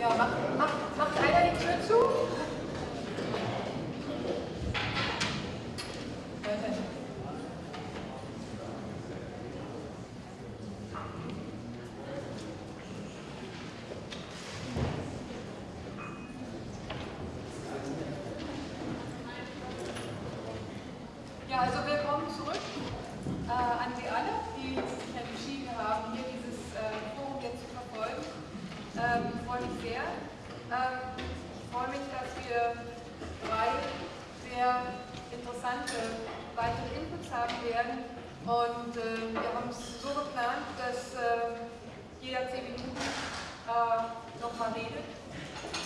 Ja, macht, macht, macht einer die Tür zu? Ja, also willkommen zurück äh, an Sie alle, die sich entschieden haben, hier dieses äh, Forum jetzt zu verfolgen. Ähm, ich freue mich sehr. Ähm, ich freue mich, dass wir drei sehr interessante weitere Inputs haben werden. Und äh, wir haben es so geplant, dass äh, jeder zehn Minuten äh, nochmal redet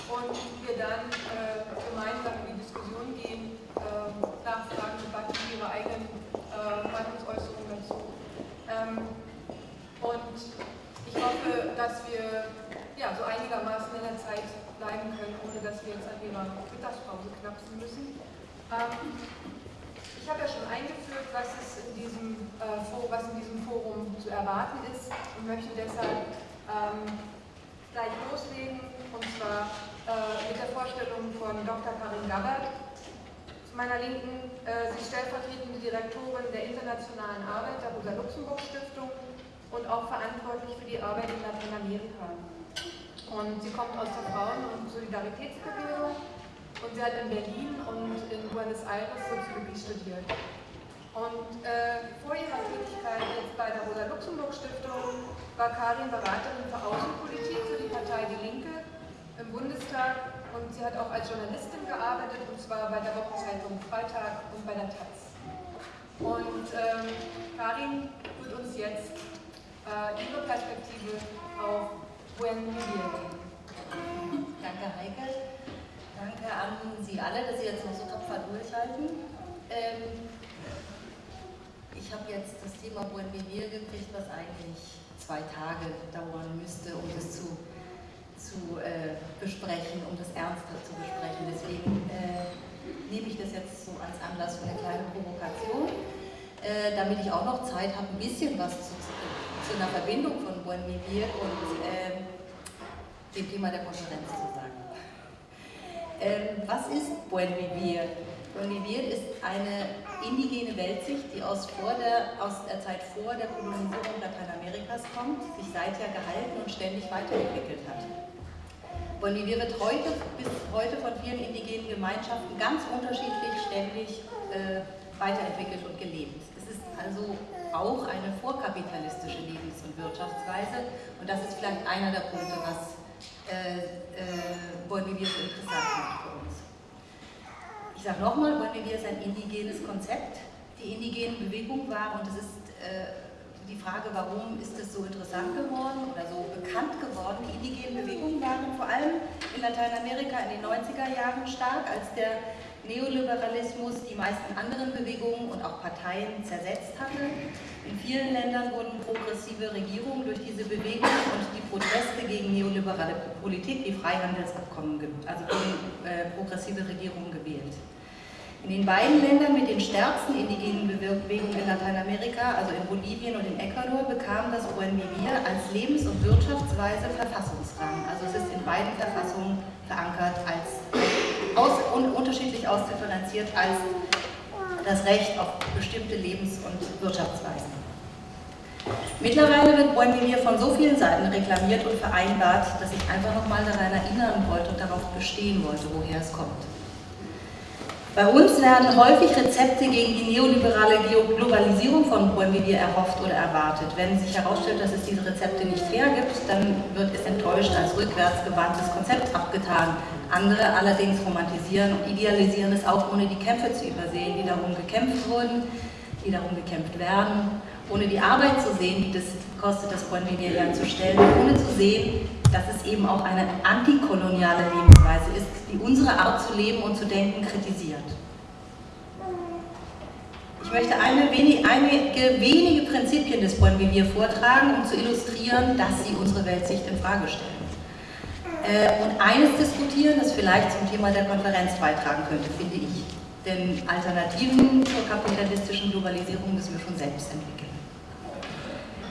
und wir dann äh, gemeinsam in die Diskussion gehen, äh, nachfragen, Debatten, ihre eigenen äh, Meinungsäußerungen dazu. Ähm, und ich hoffe, dass wir ja, so einigermaßen in der Zeit bleiben können, ohne dass wir jetzt an ihrer Mittagspause knapsen müssen. Ähm, ich habe ja schon eingeführt, was, es in diesem, äh, Forum, was in diesem Forum zu erwarten ist und möchte deshalb ähm, gleich loslegen, und zwar äh, mit der Vorstellung von Dr. Karin Gabbard. Zu meiner Linken, äh, sie ist stellvertretende Direktorin der Internationalen Arbeit der Rosa-Luxemburg-Stiftung und auch verantwortlich für die Arbeit in Lateinamerika. Und sie kommt aus der Frauen- und Solidaritätsbewegung und sie hat in Berlin und in Buenos Aires Soziologie studiert. Und äh, vor ihrer Tätigkeit jetzt bei der Rosa-Luxemburg-Stiftung war Karin Beraterin für Außenpolitik für die Partei Die Linke im Bundestag und sie hat auch als Journalistin gearbeitet und zwar bei der Wochenzeitung Freitag und bei der Taz. Und ähm, Karin wird uns jetzt äh, ihre Perspektive auf Buen Vivir geben. Danke Heike. Danke an Sie alle, dass Sie jetzt noch so tapfer durchhalten. Ähm, ich habe jetzt das Thema Buen gekriegt, was eigentlich zwei Tage dauern müsste, um das zu, zu äh, besprechen, um das ernster zu besprechen. Deswegen äh, nehme ich das jetzt so als Anlass für eine kleine Provokation, äh, damit ich auch noch Zeit habe, ein bisschen was zu, zu einer Verbindung von Buen Vivir und ähm, dem Thema der Konferenz zu sagen. Ähm, was ist Buen Vivir? Buen Vivir ist eine indigene Weltsicht, die aus, der, aus der Zeit vor der Kolonisierung Lateinamerikas kommt, sich seither gehalten und ständig weiterentwickelt hat. Buen Vivir wird heute, bis heute von vielen indigenen Gemeinschaften ganz unterschiedlich ständig äh, weiterentwickelt und gelebt. Es ist also auch eine vorkapitalistische Lebens- und Wirtschaftsweise und das ist vielleicht einer der Punkte, was äh, äh, so interessant macht für uns. Ich sage nochmal, Vivir ist ein indigenes Konzept. Die indigenen Bewegung war, und es ist äh, die Frage, warum ist es so interessant geworden oder so bekannt geworden. Die indigenen Bewegungen waren vor allem in Lateinamerika in den 90er Jahren stark, als der Neoliberalismus die meisten anderen Bewegungen und auch Parteien zersetzt hatte. In vielen Ländern wurden progressive Regierungen durch diese Bewegung und die Proteste gegen neoliberale Politik wie Freihandelsabkommen, also gegen äh, progressive Regierungen gewählt. In den beiden Ländern mit den stärksten indigenen Bewegungen in Lateinamerika, also in Bolivien und in Ecuador, bekam das Buen Vivir als Lebens- und Wirtschaftsweise Verfassungsrang. Also es ist in beiden Verfassungen verankert, als aus, un, unterschiedlich ausdifferenziert als das Recht auf bestimmte Lebens- und Wirtschaftsweisen. Mittlerweile wird Vivir von so vielen Seiten reklamiert und vereinbart, dass ich einfach nochmal daran erinnern wollte und darauf bestehen wollte, woher es kommt. Bei uns werden häufig Rezepte gegen die neoliberale Globalisierung von Vivir erhofft oder erwartet. Wenn sich herausstellt, dass es diese Rezepte nicht hergibt, dann wird es enttäuscht als rückwärtsgewandtes Konzept abgetan. Andere allerdings romantisieren und idealisieren es auch, ohne die Kämpfe zu übersehen, die darum gekämpft wurden, die darum gekämpft werden, ohne die Arbeit zu sehen, die das kostet, das Vivir herzustellen, ohne zu sehen, dass es eben auch eine antikoloniale Lebensweise ist, die unsere Art zu leben und zu denken kritisiert. Ich möchte eine, einige wenige Prinzipien des Buen Vivir vortragen, um zu illustrieren, dass sie unsere Weltsicht in Frage stellen. Äh, und eines diskutieren, das vielleicht zum Thema der Konferenz beitragen könnte, finde ich. Denn Alternativen zur kapitalistischen Globalisierung müssen wir schon selbst entwickeln.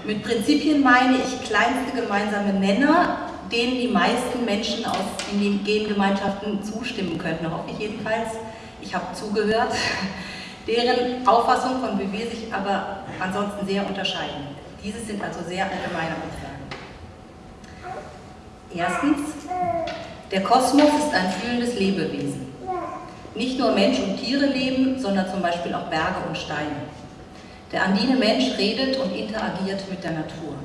Mit Prinzipien meine ich kleinste gemeinsame Nenner, denen die meisten Menschen aus indigenen Gemeinschaften zustimmen könnten, hoffe ich jedenfalls. Ich habe zugehört, deren Auffassung von BW sich aber ansonsten sehr unterscheiden. Diese sind also sehr allgemeine Aussagen. Erstens, der Kosmos ist ein fühlendes Lebewesen. Nicht nur Mensch und Tiere leben, sondern zum Beispiel auch Berge und Steine. Der andine Mensch redet und interagiert mit der Natur.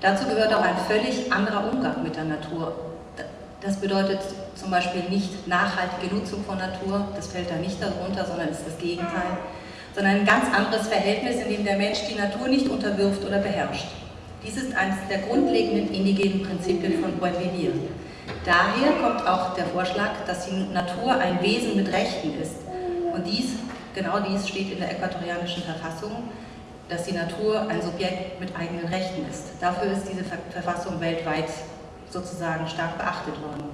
Dazu gehört auch ein völlig anderer Umgang mit der Natur. Das bedeutet zum Beispiel nicht nachhaltige Nutzung von Natur, das fällt da nicht darunter, sondern ist das Gegenteil, sondern ein ganz anderes Verhältnis, in dem der Mensch die Natur nicht unterwirft oder beherrscht. Dies ist eines der grundlegenden indigenen Prinzipien von Vivir. Daher kommt auch der Vorschlag, dass die Natur ein Wesen mit Rechten ist. Und dies, genau dies steht in der äquatorianischen Verfassung, dass die Natur ein Subjekt mit eigenen Rechten ist. Dafür ist diese Verfassung weltweit sozusagen stark beachtet worden.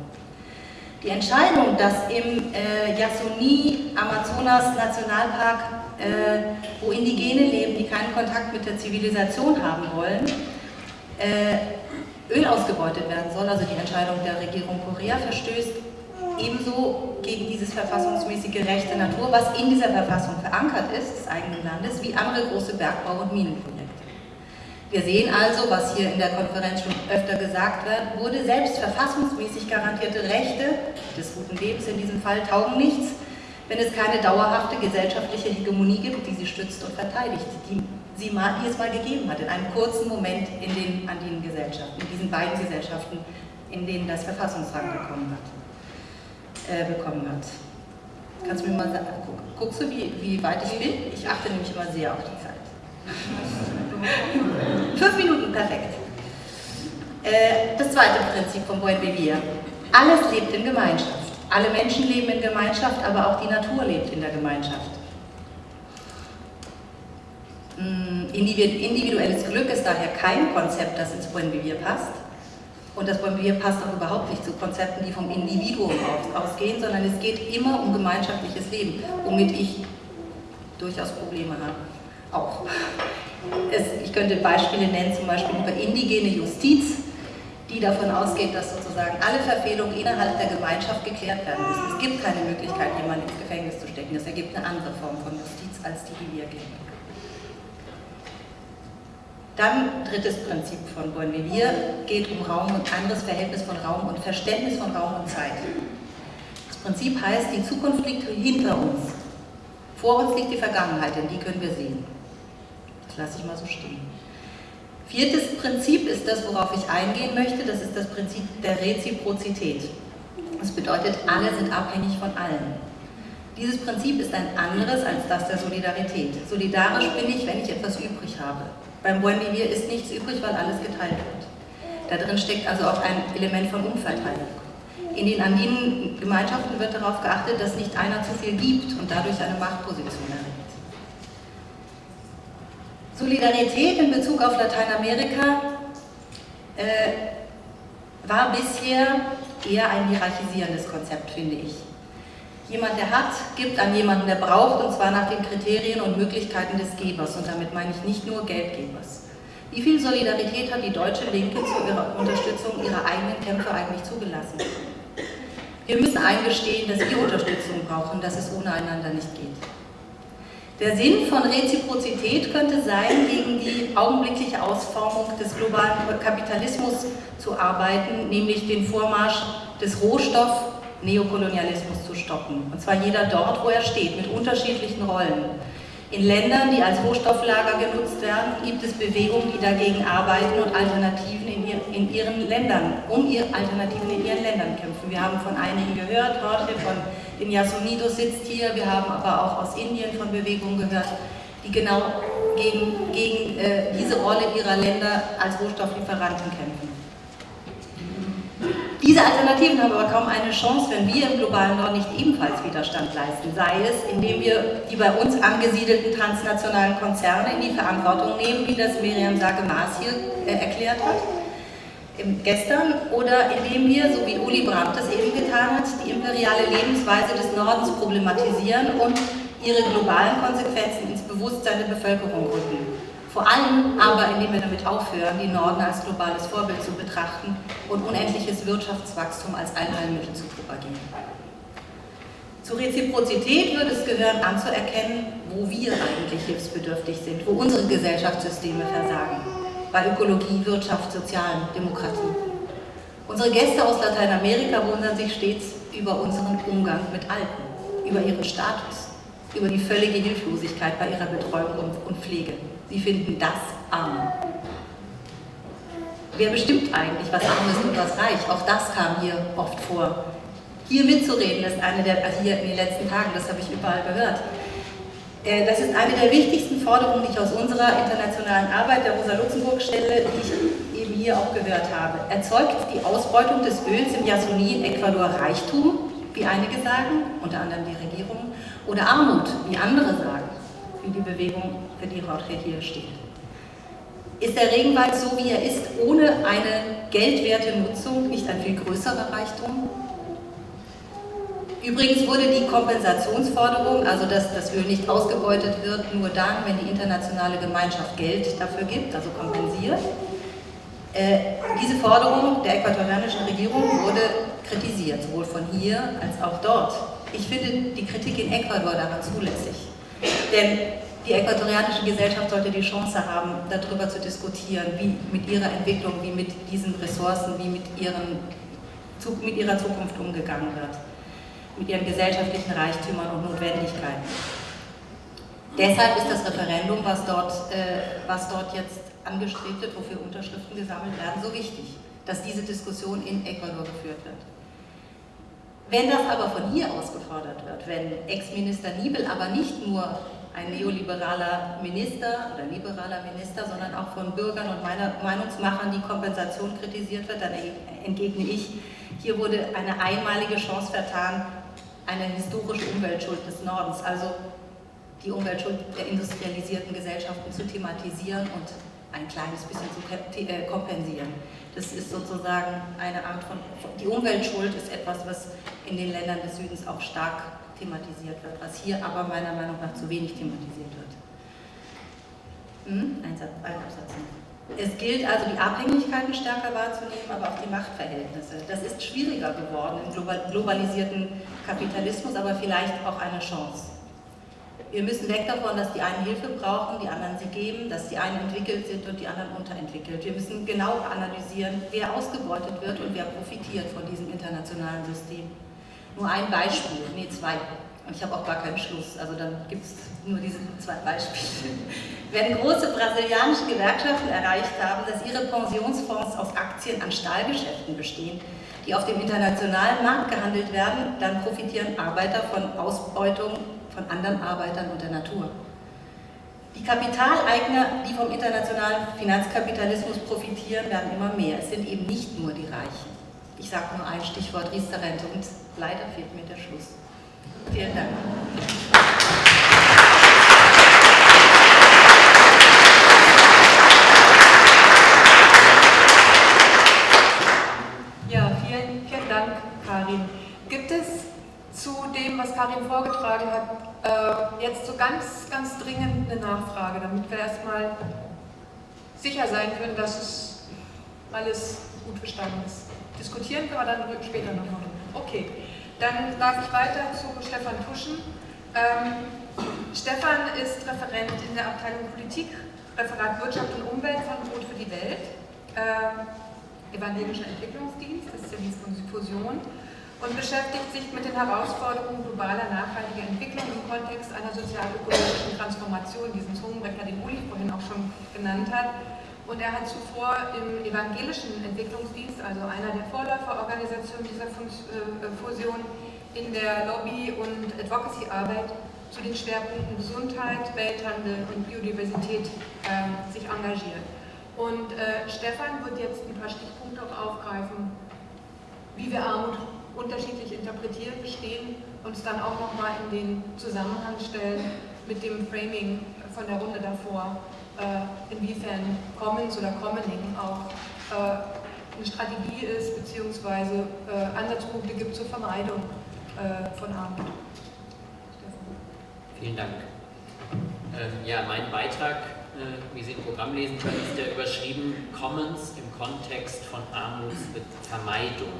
Die Entscheidung, dass im äh, Yasuni Amazonas Nationalpark, äh, wo Indigene leben, die keinen Kontakt mit der Zivilisation haben wollen, äh, Öl ausgebeutet werden soll, also die Entscheidung der Regierung Korea verstößt ebenso gegen dieses verfassungsmäßige Recht der Natur, was in dieser Verfassung verankert ist, des eigenen Landes, wie andere große Bergbau- und Minenprojekte. Wir sehen also, was hier in der Konferenz schon öfter gesagt wird, wurde, selbst verfassungsmäßig garantierte Rechte des guten Lebens in diesem Fall taugen nichts, wenn es keine dauerhafte gesellschaftliche Hegemonie gibt, die sie stützt und verteidigt, die, sie es mal gegeben hat, in einem kurzen Moment in den andinen Gesellschaften, in diesen beiden Gesellschaften, in denen das Verfassungsrang bekommen hat äh, bekommen hat. Kannst du mir mal sagen, guck, guckst du, wie, wie weit ich bin? Ich achte nämlich immer sehr auf die Zeit. Fünf Minuten, perfekt. Äh, das zweite Prinzip von Buen Vivir. Alles lebt in Gemeinschaft. Alle Menschen leben in Gemeinschaft, aber auch die Natur lebt in der Gemeinschaft. Hm, individuelles Glück ist daher kein Konzept, das ins Buen Vivir passt. Und das bei mir passt auch überhaupt nicht zu Konzepten, die vom Individuum ausgehen, sondern es geht immer um gemeinschaftliches Leben, womit ich durchaus Probleme habe. Auch. Es, ich könnte Beispiele nennen, zum Beispiel über indigene Justiz, die davon ausgeht, dass sozusagen alle Verfehlungen innerhalb der Gemeinschaft geklärt werden müssen. Es gibt keine Möglichkeit, jemanden ins Gefängnis zu stecken. Das ergibt eine andere Form von Justiz als die, die wir kennen. Dann drittes Prinzip von Bonvivir geht um Raum und anderes Verhältnis von Raum und Verständnis von Raum und Zeit. Das Prinzip heißt, die Zukunft liegt hinter uns. Vor uns liegt die Vergangenheit, denn die können wir sehen. Das lasse ich mal so stehen. Viertes Prinzip ist das, worauf ich eingehen möchte, das ist das Prinzip der Reziprozität. Das bedeutet, alle sind abhängig von allen. Dieses Prinzip ist ein anderes als das der Solidarität. Solidarisch bin ich, wenn ich etwas übrig habe. Beim Buen Vivir ist nichts übrig, weil alles geteilt wird. Da drin steckt also auch ein Element von Umverteilung. In den andinen Gemeinschaften wird darauf geachtet, dass nicht einer zu viel gibt und dadurch eine Machtposition erregt. Solidarität in Bezug auf Lateinamerika äh, war bisher eher ein hierarchisierendes Konzept, finde ich. Jemand, der hat, gibt an jemanden, der braucht, und zwar nach den Kriterien und Möglichkeiten des Gebers. Und damit meine ich nicht nur Geldgebers. Wie viel Solidarität hat die deutsche Linke zu ihrer Unterstützung ihrer eigenen Kämpfe eigentlich zugelassen? Wir müssen eingestehen, dass wir Unterstützung brauchen, dass es ohne einander nicht geht. Der Sinn von Reziprozität könnte sein, gegen die augenblickliche Ausformung des globalen Kapitalismus zu arbeiten, nämlich den Vormarsch des Rohstoff- Neokolonialismus zu stoppen. Und zwar jeder dort, wo er steht, mit unterschiedlichen Rollen. In Ländern, die als Rohstofflager genutzt werden, gibt es Bewegungen, die dagegen arbeiten und Alternativen in, ihr, in ihren Ländern, um ihr Alternativen in ihren Ländern kämpfen. Wir haben von einigen gehört, Jorge von den Yasunidos sitzt hier, wir haben aber auch aus Indien von Bewegungen gehört, die genau gegen, gegen äh, diese Rolle ihrer Länder als Rohstofflieferanten kämpfen. Diese Alternativen haben aber kaum eine Chance, wenn wir im globalen Norden nicht ebenfalls Widerstand leisten, sei es, indem wir die bei uns angesiedelten transnationalen Konzerne in die Verantwortung nehmen, wie das Miriam Sage-Maas hier äh, erklärt hat, gestern, oder indem wir, so wie Uli Brandt das eben getan hat, die imperiale Lebensweise des Nordens problematisieren und ihre globalen Konsequenzen ins Bewusstsein der Bevölkerung rücken. Vor allem aber, indem wir damit aufhören, die Norden als globales Vorbild zu betrachten und unendliches Wirtschaftswachstum als Allheilmittel zu propagieren. Zur Reziprozität würde es gehören anzuerkennen, wo wir eigentlich hilfsbedürftig sind, wo unsere Gesellschaftssysteme versagen. Bei Ökologie, Wirtschaft, Sozialen, Demokratie. Unsere Gäste aus Lateinamerika wundern sich stets über unseren Umgang mit Alten, über ihren Status, über die völlige Hilflosigkeit bei ihrer Betreuung und Pflege. Sie finden das arm. Wer bestimmt eigentlich, was arm ist und was reich? Auch das kam hier oft vor. Hier mitzureden ist eine der, also hier in den letzten Tagen, das habe ich überall gehört, äh, das ist eine der wichtigsten Forderungen, die ich aus unserer internationalen Arbeit der Rosa-Luxemburg-Stelle, die ich eben hier auch gehört habe. Erzeugt die Ausbeutung des Öls im Yasuni in Ecuador Reichtum, wie einige sagen, unter anderem die Regierung, oder Armut, wie andere sagen, wie die Bewegung, für die Jorge hier steht. Ist der Regenwald so, wie er ist, ohne eine geldwerte Nutzung nicht ein viel größerer Reichtum? Übrigens wurde die Kompensationsforderung, also dass das Öl nicht ausgebeutet wird, nur dann, wenn die internationale Gemeinschaft Geld dafür gibt, also kompensiert. Äh, diese Forderung der äquatorianischen Regierung wurde kritisiert, sowohl von hier als auch dort. Ich finde die Kritik in Ecuador daran zulässig. Denn die äquatorianische Gesellschaft sollte die Chance haben, darüber zu diskutieren, wie mit ihrer Entwicklung, wie mit diesen Ressourcen, wie mit, ihren, mit ihrer Zukunft umgegangen wird mit ihren gesellschaftlichen Reichtümern und Notwendigkeiten. Deshalb ist das Referendum, was dort, äh, was dort jetzt angestrebt wird, wofür Unterschriften gesammelt werden, so wichtig, dass diese Diskussion in Ecuador geführt wird. Wenn das aber von hier aus gefordert wird, wenn Ex-Minister Niebel aber nicht nur ein neoliberaler Minister oder liberaler Minister, sondern auch von Bürgern und Meinungsmachern die Kompensation kritisiert wird, dann entgegne ich, hier wurde eine einmalige Chance vertan, eine historische Umweltschuld des Nordens, also die Umweltschuld der industrialisierten Gesellschaften zu thematisieren und ein kleines bisschen zu äh, kompensieren. Das ist sozusagen eine Art von, die Umweltschuld ist etwas, was in den Ländern des Südens auch stark thematisiert wird, was hier aber meiner Meinung nach zu wenig thematisiert wird. Hm? Ein, Satz, ein Absatz. Es gilt also, die Abhängigkeiten stärker wahrzunehmen, aber auch die Machtverhältnisse. Das ist schwieriger geworden im globalisierten Kapitalismus, aber vielleicht auch eine Chance. Wir müssen weg davon, dass die einen Hilfe brauchen, die anderen sie geben, dass die einen entwickelt sind und die anderen unterentwickelt. Wir müssen genau analysieren, wer ausgebeutet wird und wer profitiert von diesem internationalen System. Nur ein Beispiel, nee, zwei. Und ich habe auch gar keinen Schluss, also dann gibt es nur diese zwei Beispiele. Wenn große brasilianische Gewerkschaften erreicht haben, dass ihre Pensionsfonds aus Aktien an Stahlgeschäften bestehen, die auf dem internationalen Markt gehandelt werden, dann profitieren Arbeiter von Ausbeutung von anderen Arbeitern und der Natur. Die Kapitaleigner, die vom internationalen Finanzkapitalismus profitieren, werden immer mehr. Es sind eben nicht nur die Reichen. Ich sage nur ein Stichwort Riester-Rente und leider fehlt mir der Schluss. Vielen Dank. Ja, vielen, vielen Dank, Karin. Gibt es zu dem, was Karin vorgetragen hat, äh, jetzt so ganz, ganz dringend eine Nachfrage, damit wir erstmal sicher sein können, dass es alles gut verstanden ist. Diskutieren können wir dann später nochmal. Okay. Dann darf ich weiter zu Stefan Tuschen. Ähm, Stefan ist Referent in der Abteilung Politik, Referat Wirtschaft und Umwelt von Brot für die Welt, äh, Evangelischer Entwicklungsdienst, das ist ja die Fusion, und beschäftigt sich mit den Herausforderungen globaler nachhaltiger Entwicklung im Kontext einer sozial-ökologischen Transformation, diesen Zungenbrecher, den Uli vorhin auch schon genannt hat. Und er hat zuvor im evangelischen Entwicklungsdienst, also einer der Vorläuferorganisationen dieser äh, Fusion, in der Lobby- und Advocacy-Arbeit zu den Schwerpunkten Gesundheit, Welthandel und Biodiversität äh, sich engagiert. Und äh, Stefan wird jetzt ein paar Stichpunkte auch aufgreifen, wie wir Armut unterschiedlich interpretieren, verstehen und es dann auch nochmal in den Zusammenhang stellen mit dem Framing von der Runde davor äh, inwiefern Commons oder Commoning auch äh, eine Strategie ist, beziehungsweise äh, Ansatzpunkte gibt zur Vermeidung von Armut. Vielen Dank. Ähm, ja, mein Beitrag äh, wie Sie im Programm lesen können, ist der überschrieben Commons im Kontext von Armutsvermeidung.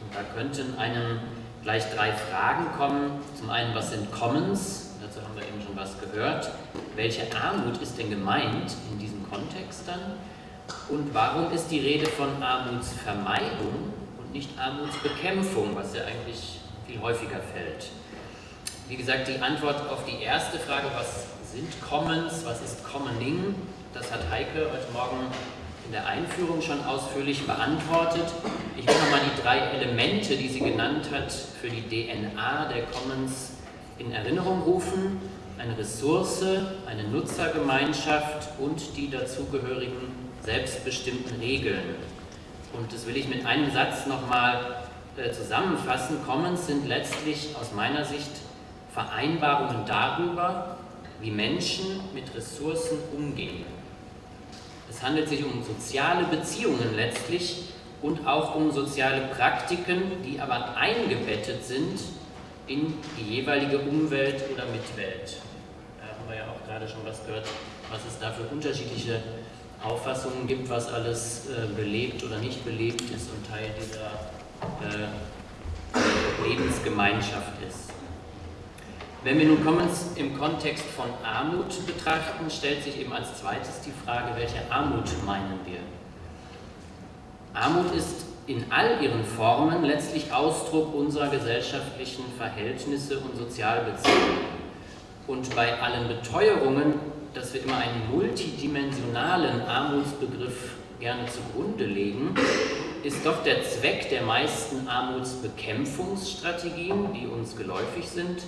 Und da könnten einem gleich drei Fragen kommen. Zum einen, was sind Commons? Dazu haben wir eben schon was gehört. Welche Armut ist denn gemeint in diesem Kontext dann? Und warum ist die Rede von Armutsvermeidung und nicht Armutsbekämpfung, was ja eigentlich viel häufiger fällt? Wie gesagt, die Antwort auf die erste Frage, was sind Commons, was ist Commoning, das hat Heike heute Morgen in der Einführung schon ausführlich beantwortet. Ich will nochmal die drei Elemente, die sie genannt hat, für die DNA der Commons in Erinnerung rufen. Eine Ressource, eine Nutzergemeinschaft und die dazugehörigen selbstbestimmten Regeln. Und das will ich mit einem Satz nochmal äh, zusammenfassen. Commons sind letztlich aus meiner Sicht Vereinbarungen darüber, wie Menschen mit Ressourcen umgehen. Es handelt sich um soziale Beziehungen letztlich und auch um soziale Praktiken, die aber eingebettet sind in die jeweilige Umwelt oder Mitwelt. Da haben wir ja auch gerade schon was gehört, was es da für unterschiedliche Auffassungen gibt, was alles äh, belebt oder nicht belebt ist und Teil dieser äh, Lebensgemeinschaft ist. Wenn wir nun Commons im Kontext von Armut betrachten, stellt sich eben als zweites die Frage, welche Armut meinen wir? Armut ist in all ihren Formen letztlich Ausdruck unserer gesellschaftlichen Verhältnisse und Sozialbeziehungen. Und bei allen Beteuerungen, dass wir immer einen multidimensionalen Armutsbegriff gerne zugrunde legen, ist doch der Zweck der meisten Armutsbekämpfungsstrategien, die uns geläufig sind,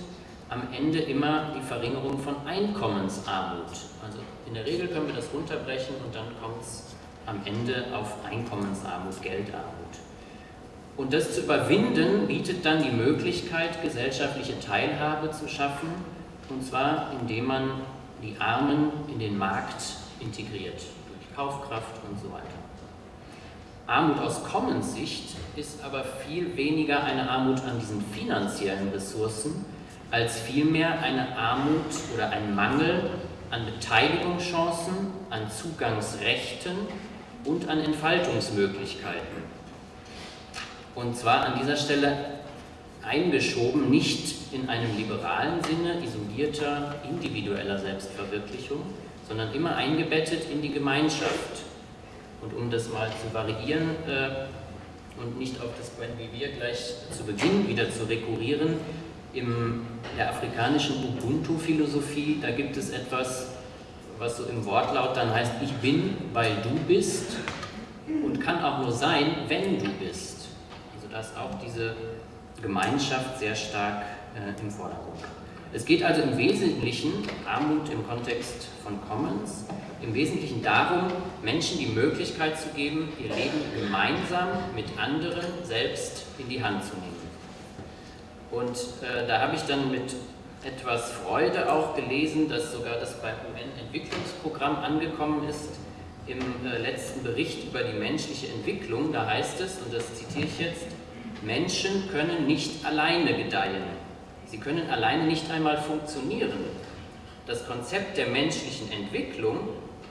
am Ende immer die Verringerung von Einkommensarmut. Also in der Regel können wir das runterbrechen und dann kommt es am Ende auf Einkommensarmut, Geldarmut. Und das zu überwinden bietet dann die Möglichkeit, gesellschaftliche Teilhabe zu schaffen, und zwar indem man die Armen in den Markt integriert, durch Kaufkraft und so weiter. Armut aus Commons Sicht ist aber viel weniger eine Armut an diesen finanziellen Ressourcen, als vielmehr eine Armut oder ein Mangel an Beteiligungschancen, an Zugangsrechten und an Entfaltungsmöglichkeiten. Und zwar an dieser Stelle eingeschoben, nicht in einem liberalen Sinne isolierter, individueller Selbstverwirklichung, sondern immer eingebettet in die Gemeinschaft. Und um das mal zu variieren äh, und nicht auf das wie wir gleich zu Beginn wieder zu rekurrieren, in der afrikanischen Ubuntu-Philosophie, da gibt es etwas, was so im Wortlaut dann heißt, ich bin, weil du bist und kann auch nur sein, wenn du bist. Also da ist auch diese Gemeinschaft sehr stark äh, im Vordergrund. Es geht also im Wesentlichen, Armut im Kontext von Commons, im Wesentlichen darum, Menschen die Möglichkeit zu geben, ihr Leben gemeinsam mit anderen selbst in die Hand zu nehmen. Und äh, da habe ich dann mit etwas Freude auch gelesen, dass sogar das beim UN-Entwicklungsprogramm angekommen ist. Im äh, letzten Bericht über die menschliche Entwicklung, da heißt es, und das zitiere ich jetzt, Menschen können nicht alleine gedeihen. Sie können alleine nicht einmal funktionieren. Das Konzept der menschlichen Entwicklung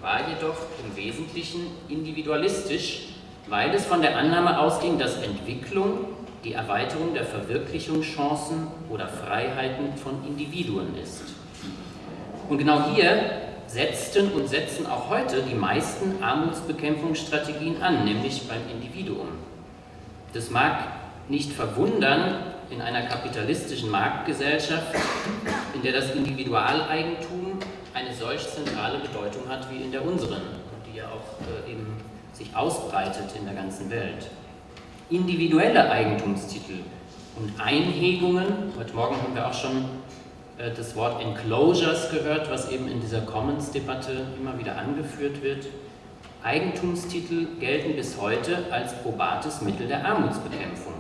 war jedoch im Wesentlichen individualistisch, weil es von der Annahme ausging, dass Entwicklung die Erweiterung der Verwirklichungschancen oder Freiheiten von Individuen ist. Und genau hier setzten und setzen auch heute die meisten Armutsbekämpfungsstrategien an, nämlich beim Individuum. Das mag nicht verwundern in einer kapitalistischen Marktgesellschaft, in der das Individualeigentum eine solch zentrale Bedeutung hat wie in der unseren, die ja auch äh, eben sich ausbreitet in der ganzen Welt individuelle Eigentumstitel und Einhegungen. Heute Morgen haben wir auch schon äh, das Wort Enclosures gehört, was eben in dieser Commons-Debatte immer wieder angeführt wird. Eigentumstitel gelten bis heute als probates Mittel der Armutsbekämpfung.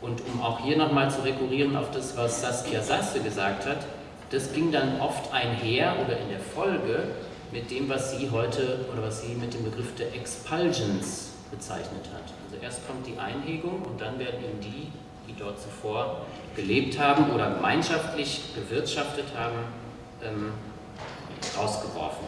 Und um auch hier nochmal zu rekurrieren auf das, was Saskia Sasse gesagt hat, das ging dann oft einher oder in der Folge mit dem, was sie heute oder was sie mit dem Begriff der Expulsions bezeichnet hat. Erst kommt die Einhegung und dann werden eben die, die dort zuvor gelebt haben oder gemeinschaftlich gewirtschaftet haben, ähm, rausgeworfen.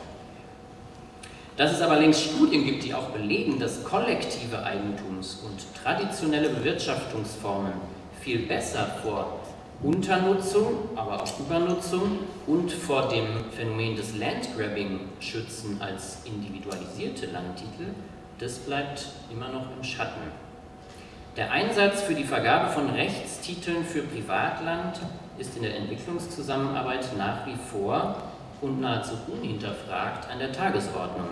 Dass es aber längst Studien gibt, die auch belegen, dass kollektive Eigentums- und traditionelle Bewirtschaftungsformen viel besser vor Unternutzung, aber auch Übernutzung und vor dem Phänomen des Landgrabbing schützen als individualisierte Landtitel, das bleibt immer noch im Schatten. Der Einsatz für die Vergabe von Rechtstiteln für Privatland ist in der Entwicklungszusammenarbeit nach wie vor und nahezu unhinterfragt an der Tagesordnung.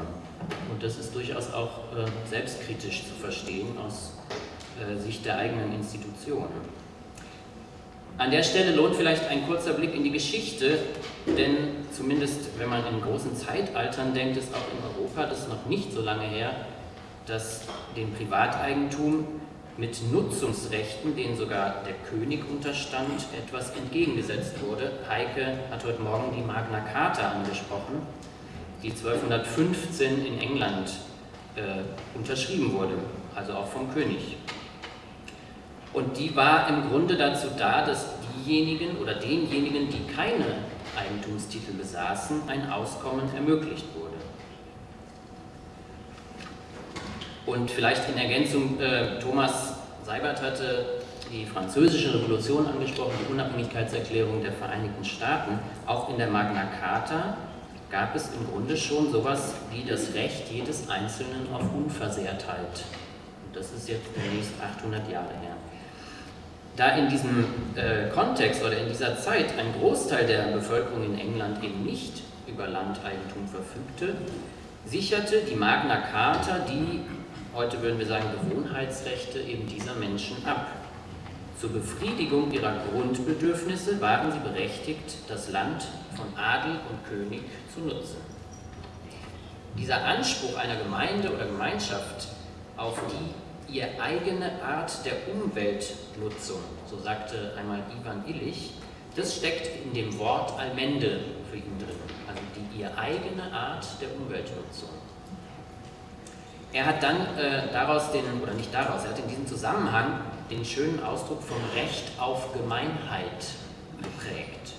Und das ist durchaus auch äh, selbstkritisch zu verstehen aus äh, Sicht der eigenen Institutionen. An der Stelle lohnt vielleicht ein kurzer Blick in die Geschichte, denn zumindest wenn man in großen Zeitaltern denkt, ist auch in Europa das noch nicht so lange her, dass dem Privateigentum mit Nutzungsrechten, denen sogar der König unterstand, etwas entgegengesetzt wurde. Heike hat heute Morgen die Magna Carta angesprochen, die 1215 in England äh, unterschrieben wurde, also auch vom König. Und die war im Grunde dazu da, dass diejenigen oder denjenigen, die keine Eigentumstitel besaßen, ein Auskommen ermöglicht wurde. Und vielleicht in Ergänzung, äh, Thomas Seibert hatte die französische Revolution angesprochen, die Unabhängigkeitserklärung der Vereinigten Staaten. Auch in der Magna Carta gab es im Grunde schon sowas wie das Recht jedes Einzelnen auf Unversehrtheit. Und das ist jetzt demnächst 800 Jahre her. Da in diesem äh, Kontext oder in dieser Zeit ein Großteil der Bevölkerung in England eben nicht über Landeigentum verfügte, sicherte die Magna Carta die heute würden wir sagen Gewohnheitsrechte eben dieser Menschen ab. Zur Befriedigung ihrer Grundbedürfnisse waren sie berechtigt, das Land von Adel und König zu nutzen. Dieser Anspruch einer Gemeinde oder Gemeinschaft auf die ihr eigene Art der Umweltnutzung, so sagte einmal Ivan Illich, das steckt in dem Wort Allmende für ihn drin, also die ihr eigene Art der Umweltnutzung. Er hat dann äh, daraus den, oder nicht daraus, er hat in diesem Zusammenhang den schönen Ausdruck vom Recht auf Gemeinheit geprägt.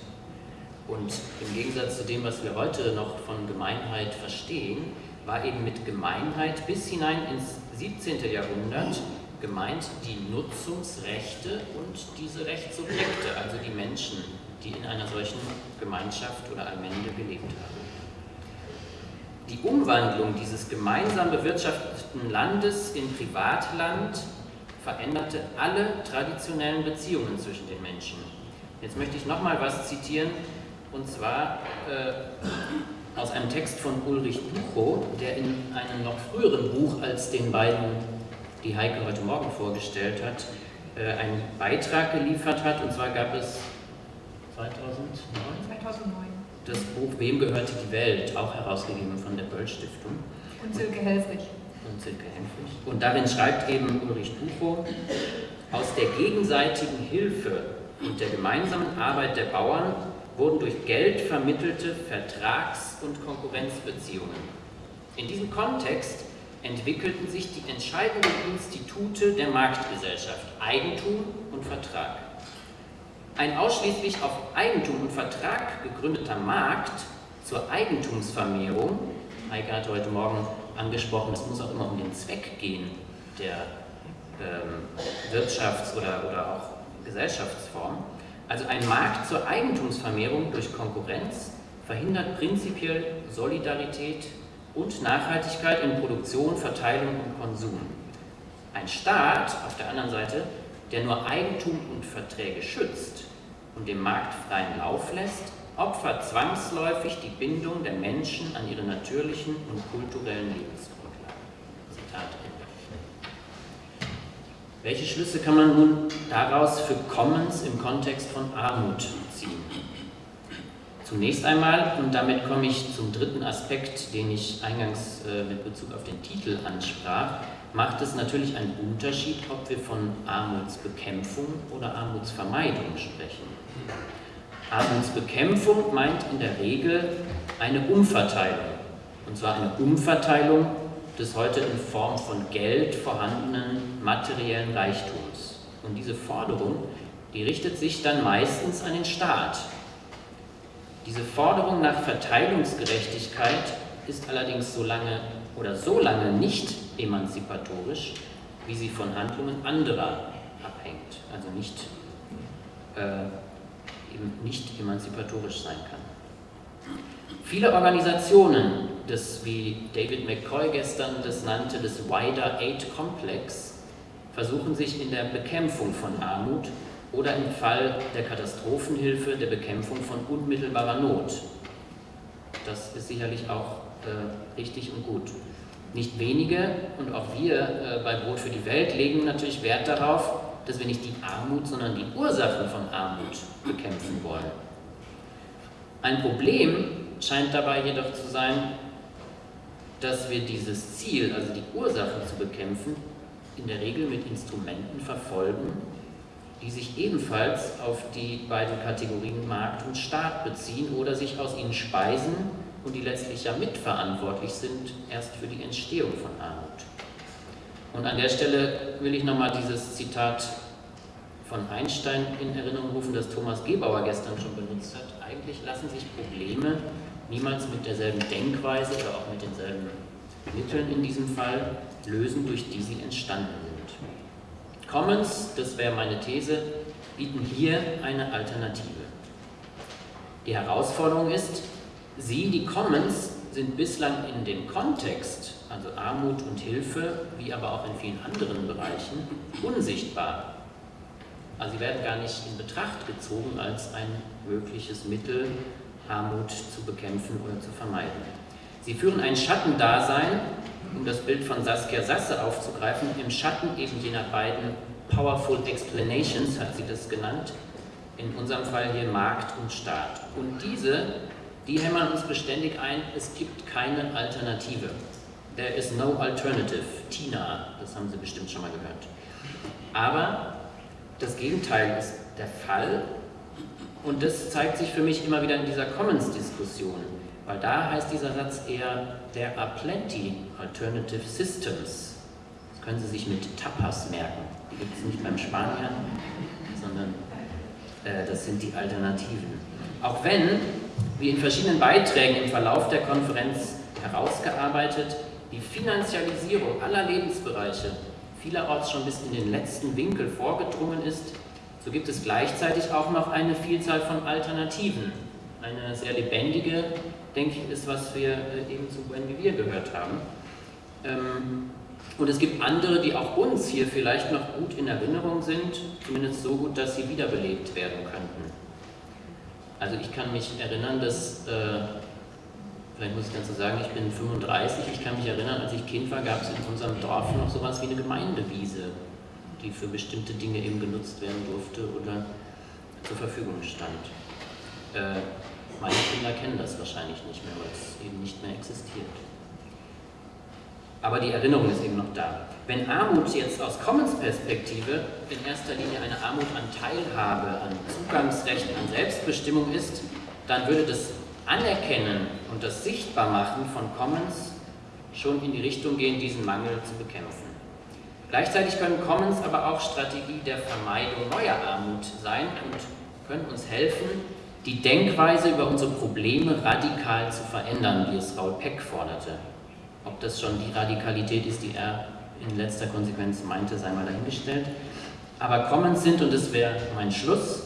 Und im Gegensatz zu dem, was wir heute noch von Gemeinheit verstehen, war eben mit Gemeinheit bis hinein ins 17. Jahrhundert gemeint die Nutzungsrechte und diese Rechtssubjekte, also die Menschen, die in einer solchen Gemeinschaft oder Allmende gelebt haben. Umwandlung dieses gemeinsam bewirtschafteten Landes in Privatland veränderte alle traditionellen Beziehungen zwischen den Menschen. Jetzt möchte ich nochmal was zitieren, und zwar äh, aus einem Text von Ulrich Buchow, der in einem noch früheren Buch als den beiden, die Heike heute Morgen vorgestellt hat, äh, einen Beitrag geliefert hat. Und zwar gab es 2009? 2009 das Buch Wem gehörte die Welt, auch herausgegeben von der Böll Stiftung. Und Silke Helfrich. Und Silke Helfrich. Und darin schreibt eben Ulrich Buchow, aus der gegenseitigen Hilfe und der gemeinsamen Arbeit der Bauern wurden durch Geld vermittelte Vertrags- und Konkurrenzbeziehungen. In diesem Kontext entwickelten sich die entscheidenden Institute der Marktgesellschaft Eigentum und Vertrag. Ein ausschließlich auf Eigentum und Vertrag gegründeter Markt zur Eigentumsvermehrung, Heike hat heute Morgen angesprochen, es muss auch immer um den Zweck gehen der ähm, Wirtschafts- oder, oder auch Gesellschaftsform. Also ein Markt zur Eigentumsvermehrung durch Konkurrenz verhindert prinzipiell Solidarität und Nachhaltigkeit in Produktion, Verteilung und Konsum. Ein Staat auf der anderen Seite, der nur Eigentum und Verträge schützt, und dem Markt freien Lauf lässt, opfert zwangsläufig die Bindung der Menschen an ihre natürlichen und kulturellen Lebensgrundlagen. Zitat Ende. Welche Schlüsse kann man nun daraus für Commons im Kontext von Armut ziehen? Zunächst einmal, und damit komme ich zum dritten Aspekt, den ich eingangs äh, mit Bezug auf den Titel ansprach, macht es natürlich einen Unterschied, ob wir von Armutsbekämpfung oder Armutsvermeidung sprechen. Armutsbekämpfung meint in der Regel eine Umverteilung. Und zwar eine Umverteilung des heute in Form von Geld vorhandenen materiellen Reichtums. Und diese Forderung, die richtet sich dann meistens an den Staat. Diese Forderung nach Verteilungsgerechtigkeit ist allerdings so lange oder so lange nicht emanzipatorisch, wie sie von Handlungen anderer abhängt, also nicht, äh, nicht emanzipatorisch sein kann. Viele Organisationen des, wie David McCoy gestern das nannte, des Wider Aid Complex, versuchen sich in der Bekämpfung von Armut oder im Fall der Katastrophenhilfe der Bekämpfung von unmittelbarer Not. Das ist sicherlich auch äh, richtig und gut. Nicht wenige und auch wir äh, bei Brot für die Welt legen natürlich Wert darauf, dass wir nicht die Armut, sondern die Ursachen von Armut bekämpfen wollen. Ein Problem scheint dabei jedoch zu sein, dass wir dieses Ziel, also die Ursachen zu bekämpfen, in der Regel mit Instrumenten verfolgen, die sich ebenfalls auf die beiden Kategorien Markt und Staat beziehen oder sich aus ihnen speisen und die letztlich ja mitverantwortlich sind erst für die Entstehung von Armut. Und an der Stelle will ich nochmal dieses Zitat von Einstein in Erinnerung rufen, das Thomas Gebauer gestern schon benutzt hat. Eigentlich lassen sich Probleme niemals mit derselben Denkweise oder auch mit denselben Mitteln in diesem Fall lösen, durch die sie entstanden sind. Commons, das wäre meine These, bieten hier eine Alternative. Die Herausforderung ist, sie, die Commons, sind bislang in dem Kontext, also Armut und Hilfe, wie aber auch in vielen anderen Bereichen, unsichtbar. Also sie werden gar nicht in Betracht gezogen als ein mögliches Mittel, Armut zu bekämpfen oder zu vermeiden. Sie führen ein Schattendasein, um das Bild von Saskia Sasse aufzugreifen, im Schatten eben jener beiden Powerful Explanations, hat sie das genannt, in unserem Fall hier Markt und Staat. Und diese, die hämmern uns beständig ein, es gibt keine Alternative. There is no alternative. Tina, das haben Sie bestimmt schon mal gehört. Aber das Gegenteil ist der Fall und das zeigt sich für mich immer wieder in dieser Commons-Diskussion, weil da heißt dieser Satz eher, there are plenty alternative systems. Das können Sie sich mit Tapas merken. Die gibt es nicht beim Spanier, sondern äh, das sind die Alternativen. Auch wenn, wie in verschiedenen Beiträgen im Verlauf der Konferenz herausgearbeitet, Finanzialisierung aller Lebensbereiche vielerorts schon bis in den letzten Winkel vorgedrungen ist, so gibt es gleichzeitig auch noch eine Vielzahl von Alternativen. Eine sehr lebendige, denke ich, ist, was wir äh, eben zu Buen Vivir gehört haben. Ähm, und es gibt andere, die auch uns hier vielleicht noch gut in Erinnerung sind, zumindest so gut, dass sie wiederbelebt werden könnten. Also ich kann mich erinnern, dass, äh, vielleicht muss ich dazu sagen, ich bin 35, ich kann mich erinnern, als ich Kind war, gab es in unserem Dorf noch sowas wie eine Gemeindewiese die für bestimmte Dinge eben genutzt werden durfte oder zur Verfügung stand. Äh, meine Kinder kennen das wahrscheinlich nicht mehr, weil es eben nicht mehr existiert. Aber die Erinnerung ist eben noch da. Wenn Armut jetzt aus Commons-Perspektive in erster Linie eine Armut an Teilhabe, an Zugangsrecht, an Selbstbestimmung ist, dann würde das Anerkennen und das Sichtbarmachen von Commons schon in die Richtung gehen, diesen Mangel zu bekämpfen. Gleichzeitig können Commons aber auch Strategie der Vermeidung neuer Armut sein und können uns helfen, die Denkweise über unsere Probleme radikal zu verändern, wie es Raul Peck forderte. Ob das schon die Radikalität ist, die er in letzter Konsequenz meinte, sei mal dahingestellt. Aber Commons sind, und das wäre mein Schluss,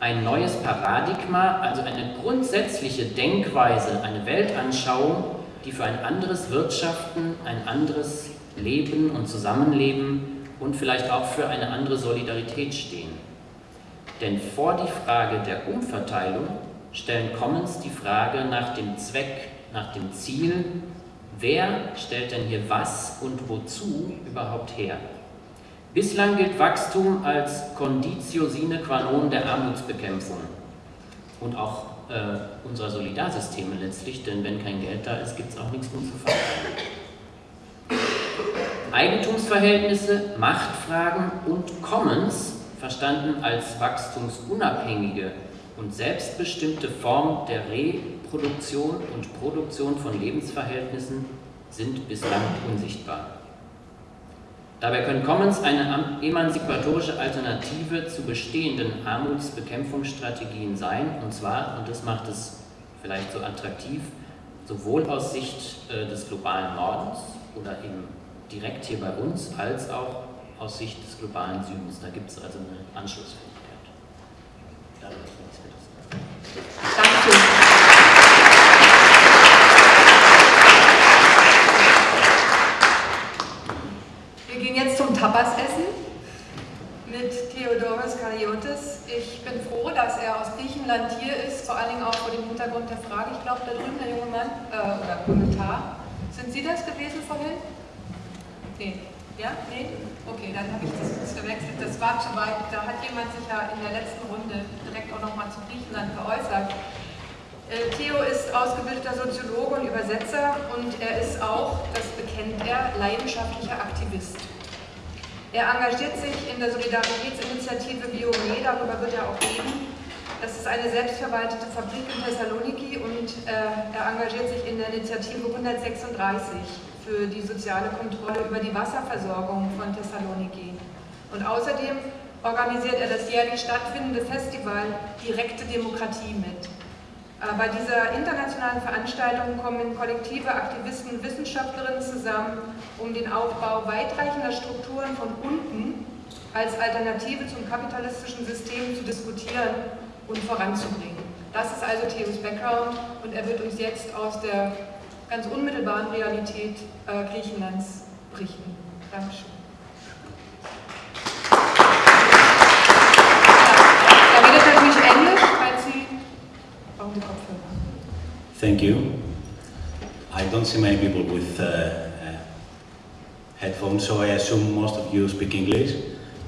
ein neues Paradigma, also eine grundsätzliche Denkweise, eine Weltanschauung, die für ein anderes Wirtschaften, ein anderes Leben und Zusammenleben und vielleicht auch für eine andere Solidarität stehen. Denn vor die Frage der Umverteilung stellen Commons die Frage nach dem Zweck, nach dem Ziel, wer stellt denn hier was und wozu überhaupt her. Bislang gilt Wachstum als Conditio sine qua non der Armutsbekämpfung und auch äh, unserer Solidarsysteme letztlich, denn wenn kein Geld da ist, gibt es auch nichts mehr zu verteilen. Eigentumsverhältnisse, Machtfragen und Commons, verstanden als wachstumsunabhängige und selbstbestimmte Form der Reproduktion und Produktion von Lebensverhältnissen, sind bislang unsichtbar. Dabei können Commons eine emanzipatorische Alternative zu bestehenden Armutsbekämpfungsstrategien sein, und zwar, und das macht es vielleicht so attraktiv, sowohl aus Sicht äh, des globalen Nordens oder eben direkt hier bei uns, als auch aus Sicht des globalen Südens. Da gibt es also eine Anschlussfähigkeit. Dankeschön. Wir zum Tapas-Essen mit Theodoros Kariotis. Ich bin froh, dass er aus Griechenland hier ist, vor allen Dingen auch vor dem Hintergrund der Frage. Ich glaube, da drüben der junge Mann, äh, oder Kommentar. Sind Sie das gewesen vorhin? Nee. Ja? Nee? Okay, dann habe ich das verwechselt. Das war schon weit. Da hat jemand sich ja in der letzten Runde direkt auch nochmal zu Griechenland geäußert. Äh, Theo ist ausgebildeter Soziologe und Übersetzer und er ist auch, das bekennt er, leidenschaftlicher Aktivist. Er engagiert sich in der Solidaritätsinitiative Biome, darüber wird er auch reden. Das ist eine selbstverwaltete Fabrik in Thessaloniki und äh, er engagiert sich in der Initiative 136 für die soziale Kontrolle über die Wasserversorgung von Thessaloniki. Und außerdem organisiert er das jährlich stattfindende Festival Direkte Demokratie mit. Bei dieser internationalen Veranstaltung kommen kollektive Aktivisten und Wissenschaftlerinnen zusammen, um den Aufbau weitreichender Strukturen von unten als Alternative zum kapitalistischen System zu diskutieren und voranzubringen. Das ist also Theos Background und er wird uns jetzt aus der ganz unmittelbaren Realität äh, Griechenlands berichten. Dankeschön. Thank you. I don't see many people with uh, uh, headphones, so I assume most of you speak English.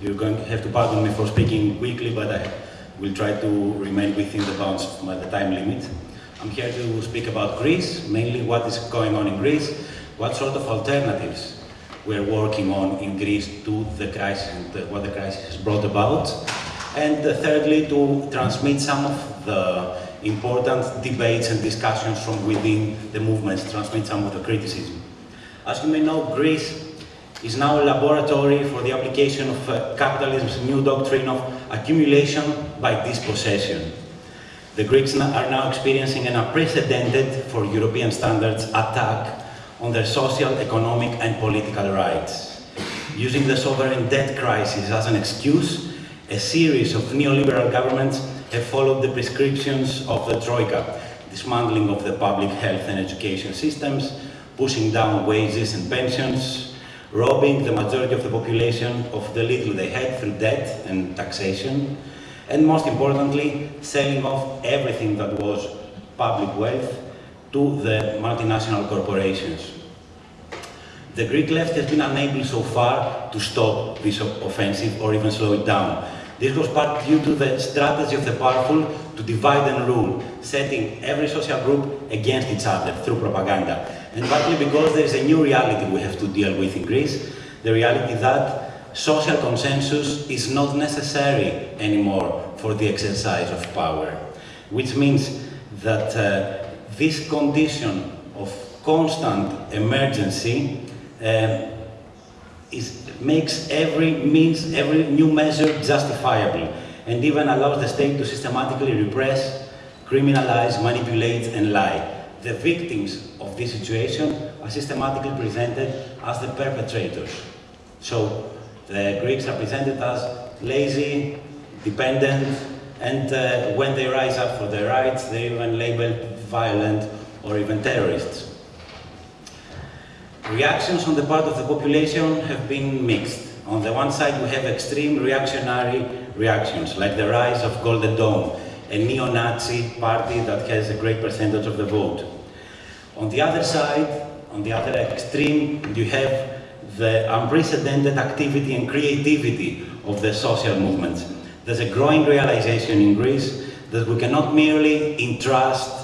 You're going to have to pardon me for speaking quickly, but I will try to remain within the bounds of my, the time limit. I'm here to speak about Greece, mainly what is going on in Greece, what sort of alternatives we're working on in Greece to the crisis and uh, what the crisis has brought about. And uh, thirdly, to transmit some of the important debates and discussions from within the movements, transmit some of the criticism. As you may know, Greece is now a laboratory for the application of uh, capitalism's new doctrine of accumulation by dispossession. The Greeks are now experiencing an unprecedented, for European standards, attack on their social, economic and political rights. Using the sovereign debt crisis as an excuse, a series of neoliberal governments followed the prescriptions of the Troika, dismantling of the public health and education systems, pushing down wages and pensions, robbing the majority of the population of the little they had through debt and taxation, and most importantly, selling off everything that was public wealth to the multinational corporations. The Greek left has been unable so far to stop this offensive or even slow it down. This was part due to the strategy of the powerful to divide and rule, setting every social group against each other through propaganda. And partly because there is a new reality we have to deal with in Greece, the reality that social consensus is not necessary anymore for the exercise of power, which means that uh, this condition of constant emergency um, is, makes every means, every new measure justifiable and even allows the state to systematically repress, criminalize, manipulate and lie. The victims of this situation are systematically presented as the perpetrators. So the Greeks are presented as lazy, dependent, and uh, when they rise up for their rights, they're even labeled violent or even terrorists. Reactions on the part of the population have been mixed. On the one side, we have extreme reactionary reactions, like the rise of Golden Dawn, a neo-Nazi party that has a great percentage of the vote. On the other side, on the other extreme, you have the unprecedented activity and creativity of the social movements. There's a growing realization in Greece that we cannot merely entrust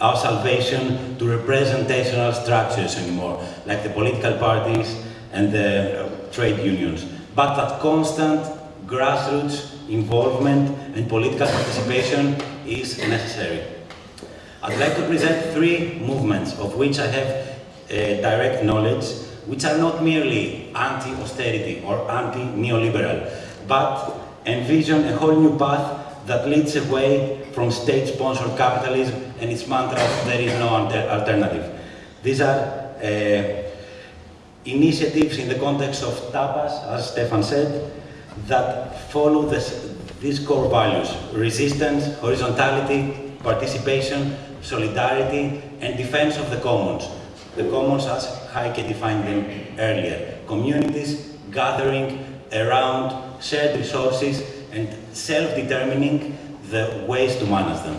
our salvation to representational structures anymore, like the political parties and the uh, trade unions, but that constant grassroots involvement and political participation is necessary. I'd like to present three movements of which I have uh, direct knowledge, which are not merely anti-austerity or anti-neoliberal, but envision a whole new path that leads away from state-sponsored capitalism and its mantra there is no alternative. These are uh, initiatives in the context of tapas, as Stefan said, that follow this, these core values, resistance, horizontality, participation, solidarity, and defense of the commons. The commons as Heike defined them earlier. Communities gathering around shared resources and self-determining the ways to manage them.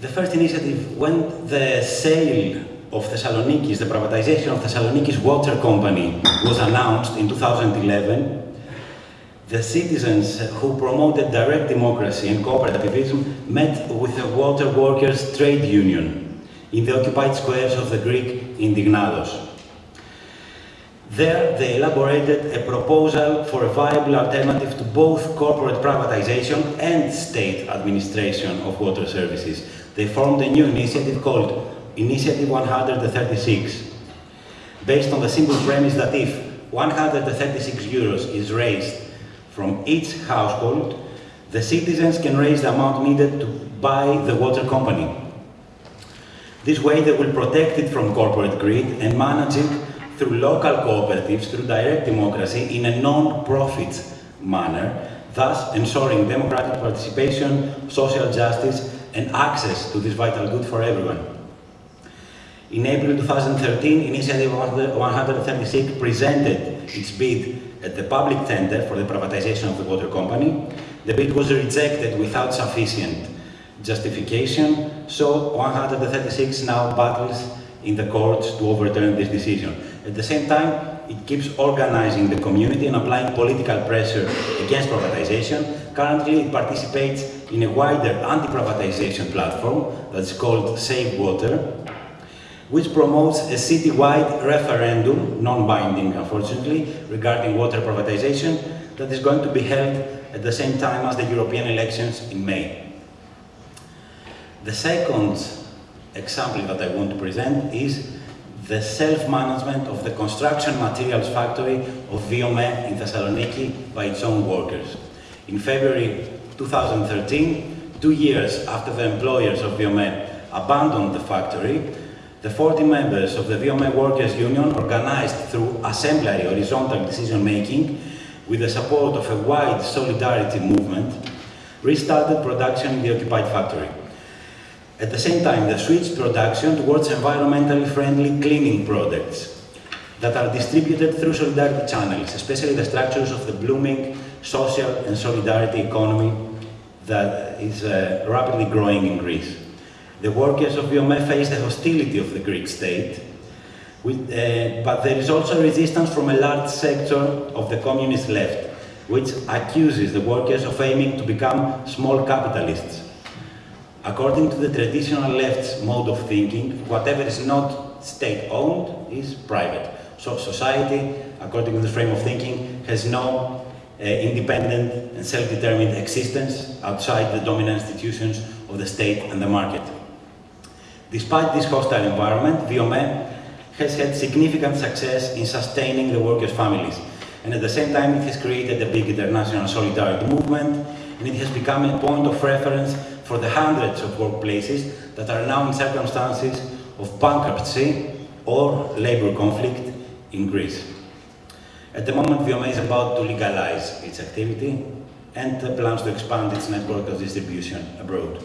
The first initiative, when the sale of Thessaloniki's, the privatization of Thessaloniki's water company was announced in 2011, the citizens who promoted direct democracy and cooperativism met with the water workers' trade union in the occupied squares of the Greek Indignados. There, they elaborated a proposal for a viable alternative to both corporate privatization and state administration of water services. They formed a new initiative called Initiative 136, based on the simple premise that if 136 euros is raised from each household, the citizens can raise the amount needed to buy the water company. This way they will protect it from corporate greed and manage it through local cooperatives, through direct democracy in a non-profit manner, thus ensuring democratic participation, social justice and access to this vital good for everyone. In April 2013, Initiative 136 presented its bid at the public tender for the privatization of the water company. The bid was rejected without sufficient justification, so 136 now battles in the courts to overturn this decision. At the same time, it keeps organizing the community and applying political pressure against privatization. Currently, it participates in a wider anti-privatization platform that's called Save Water, which promotes a citywide referendum, non-binding unfortunately, regarding water privatization that is going to be held at the same time as the European elections in May. The second example that I want to present is the self-management of the construction materials factory of Viome in Thessaloniki by its own workers. In February 2013, two years after the employers of Viome abandoned the factory, the 40 members of the Viome Workers' Union, organized through assembly horizontal decision-making with the support of a wide solidarity movement, restarted production in the occupied factory. At the same time, they switch production towards environmentally friendly cleaning products that are distributed through solidarity channels, especially the structures of the blooming social and solidarity economy that is uh, rapidly growing in Greece. The workers of Viome face the hostility of the Greek state, with, uh, but there is also resistance from a large sector of the communist left, which accuses the workers of aiming to become small capitalists. According to the traditional left's mode of thinking, whatever is not state-owned is private. So society, according to the frame of thinking, has no uh, independent and self-determined existence outside the dominant institutions of the state and the market. Despite this hostile environment, Viome has had significant success in sustaining the workers' families. And at the same time, it has created a big international solidarity movement, and it has become a point of reference for the hundreds of workplaces that are now in circumstances of bankruptcy or labor conflict in Greece. At the moment, Viome is about to legalize its activity and plans to expand its network of distribution abroad.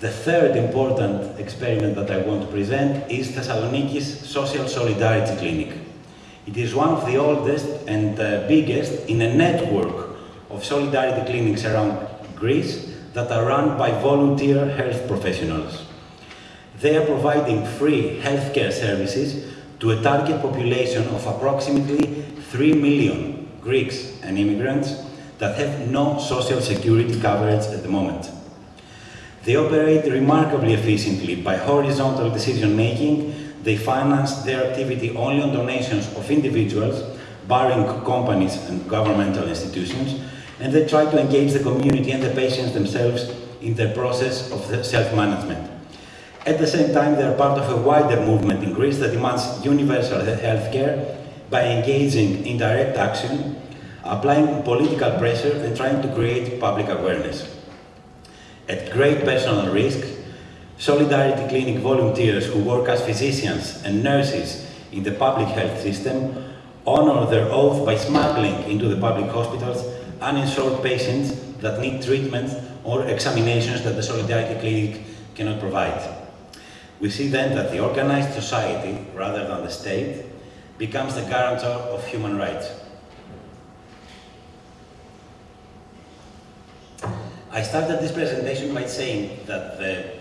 The third important experiment that I want to present is Thessaloniki's Social Solidarity Clinic. It is one of the oldest and uh, biggest in a network of solidarity clinics around Greece that are run by volunteer health professionals. They are providing free healthcare services to a target population of approximately 3 million Greeks and immigrants that have no social security coverage at the moment. They operate remarkably efficiently by horizontal decision-making. They finance their activity only on donations of individuals, barring companies and governmental institutions, and they try to engage the community and the patients themselves in the process of self-management. At the same time, they are part of a wider movement in Greece that demands universal health care by engaging in direct action applying political pressure and trying to create public awareness. At great personal risk, Solidarity Clinic volunteers who work as physicians and nurses in the public health system honor their oath by smuggling into the public hospitals uninsured patients that need treatment or examinations that the Solidarity Clinic cannot provide. We see then that the organized society, rather than the state, becomes the guarantor of human rights. I started this presentation by saying that the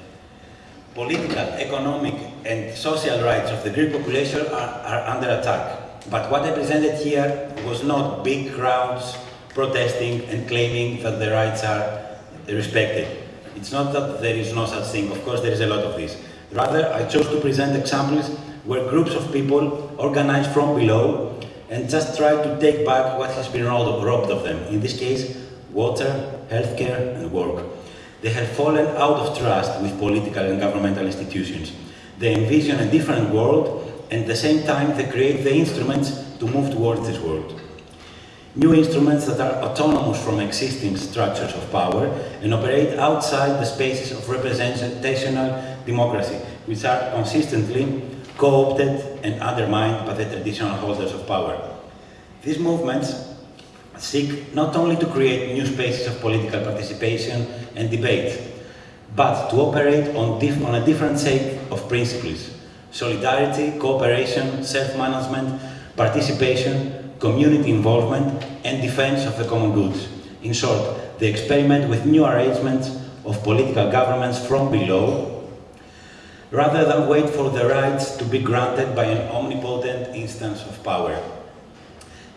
political, economic and social rights of the Greek population are, are under attack. But what I presented here was not big crowds protesting and claiming that the rights are respected. It's not that there is no such thing, of course there is a lot of this. Rather, I chose to present examples where groups of people organized from below and just try to take back what has been robbed of them. In this case, water, healthcare and work. They have fallen out of trust with political and governmental institutions. They envision a different world and at the same time they create the instruments to move towards this world. New instruments that are autonomous from existing structures of power and operate outside the spaces of representational democracy, which are consistently co-opted and undermined by the traditional holders of power. These movements seek not only to create new spaces of political participation and debate, but to operate on, on a different set of principles. Solidarity, cooperation, self-management, participation, community involvement, and defense of the common goods. In short, they experiment with new arrangements of political governments from below, rather than wait for the rights to be granted by an omnipotent instance of power.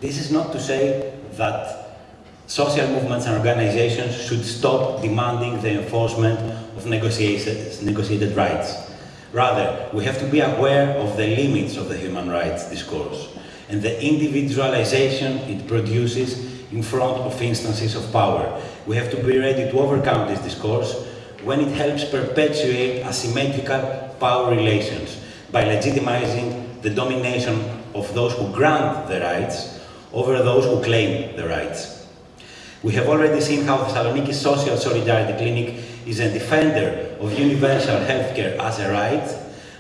This is not to say that social movements and organizations should stop demanding the enforcement of negotiated rights. Rather, we have to be aware of the limits of the human rights discourse and the individualization it produces in front of instances of power. We have to be ready to overcome this discourse when it helps perpetuate asymmetrical power relations by legitimizing the domination of those who grant the rights over those who claim the rights. We have already seen how Thessaloniki Social Solidarity Clinic is a defender of universal healthcare as a right,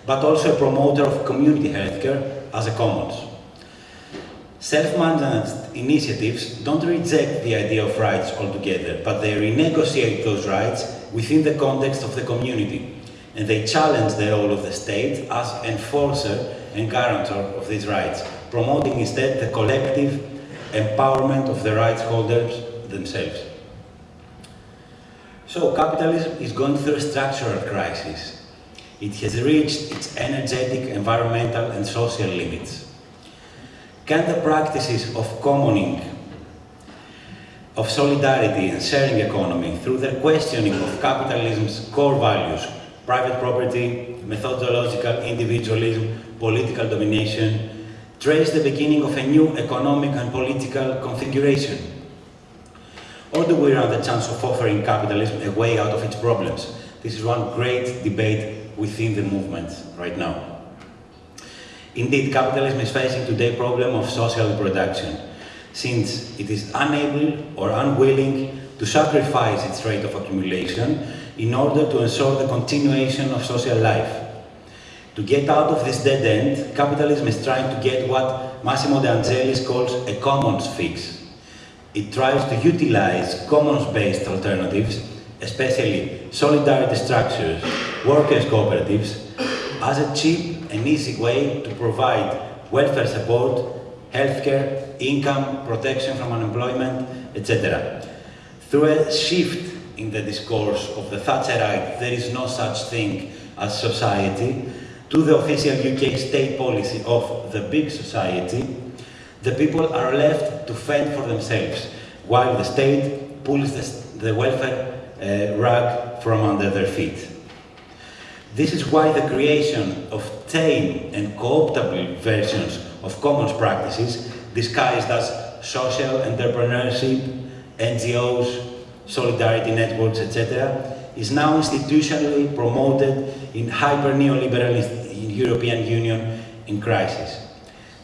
but also a promoter of community healthcare as a commons. Self-managed initiatives don't reject the idea of rights altogether, but they renegotiate those rights within the context of the community, and they challenge the role of the state as enforcer and guarantor of these rights, promoting instead the collective empowerment of the rights holders themselves. So capitalism is going through a structural crisis. It has reached its energetic, environmental and social limits. Can the practices of commoning, of solidarity and sharing economy through the questioning of capitalism's core values, private property, methodological individualism, political domination, trace the beginning of a new economic and political configuration? Or do we run the chance of offering capitalism a way out of its problems? This is one great debate within the movement right now. Indeed, capitalism is facing today problem of social reproduction, since it is unable or unwilling to sacrifice its rate of accumulation in order to ensure the continuation of social life. To get out of this dead end, capitalism is trying to get what Massimo De Angelis calls a commons fix. It tries to utilize commons-based alternatives, especially solidarity structures, workers' cooperatives, as a cheap and easy way to provide welfare support, healthcare, income, protection from unemployment, etc. Through a shift in the discourse of the Thatcherite, there is no such thing as society, to the official UK state policy of the big society, the people are left to fend for themselves, while the state pulls the, the welfare uh, rug from under their feet. This is why the creation of tame and co-optable versions of commons practices disguised as social entrepreneurship, NGOs, solidarity networks, etc., is now institutionally promoted in hyper-neoliberal European Union in crisis.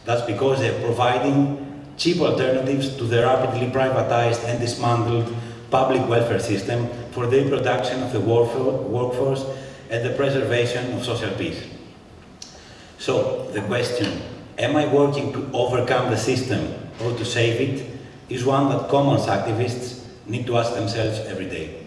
That's because they're providing cheap alternatives to the rapidly privatized and dismantled public welfare system for the reproduction of the workforce and the preservation of social peace. So, the question, am I working to overcome the system or to save it, is one that commons activists need to ask themselves every day.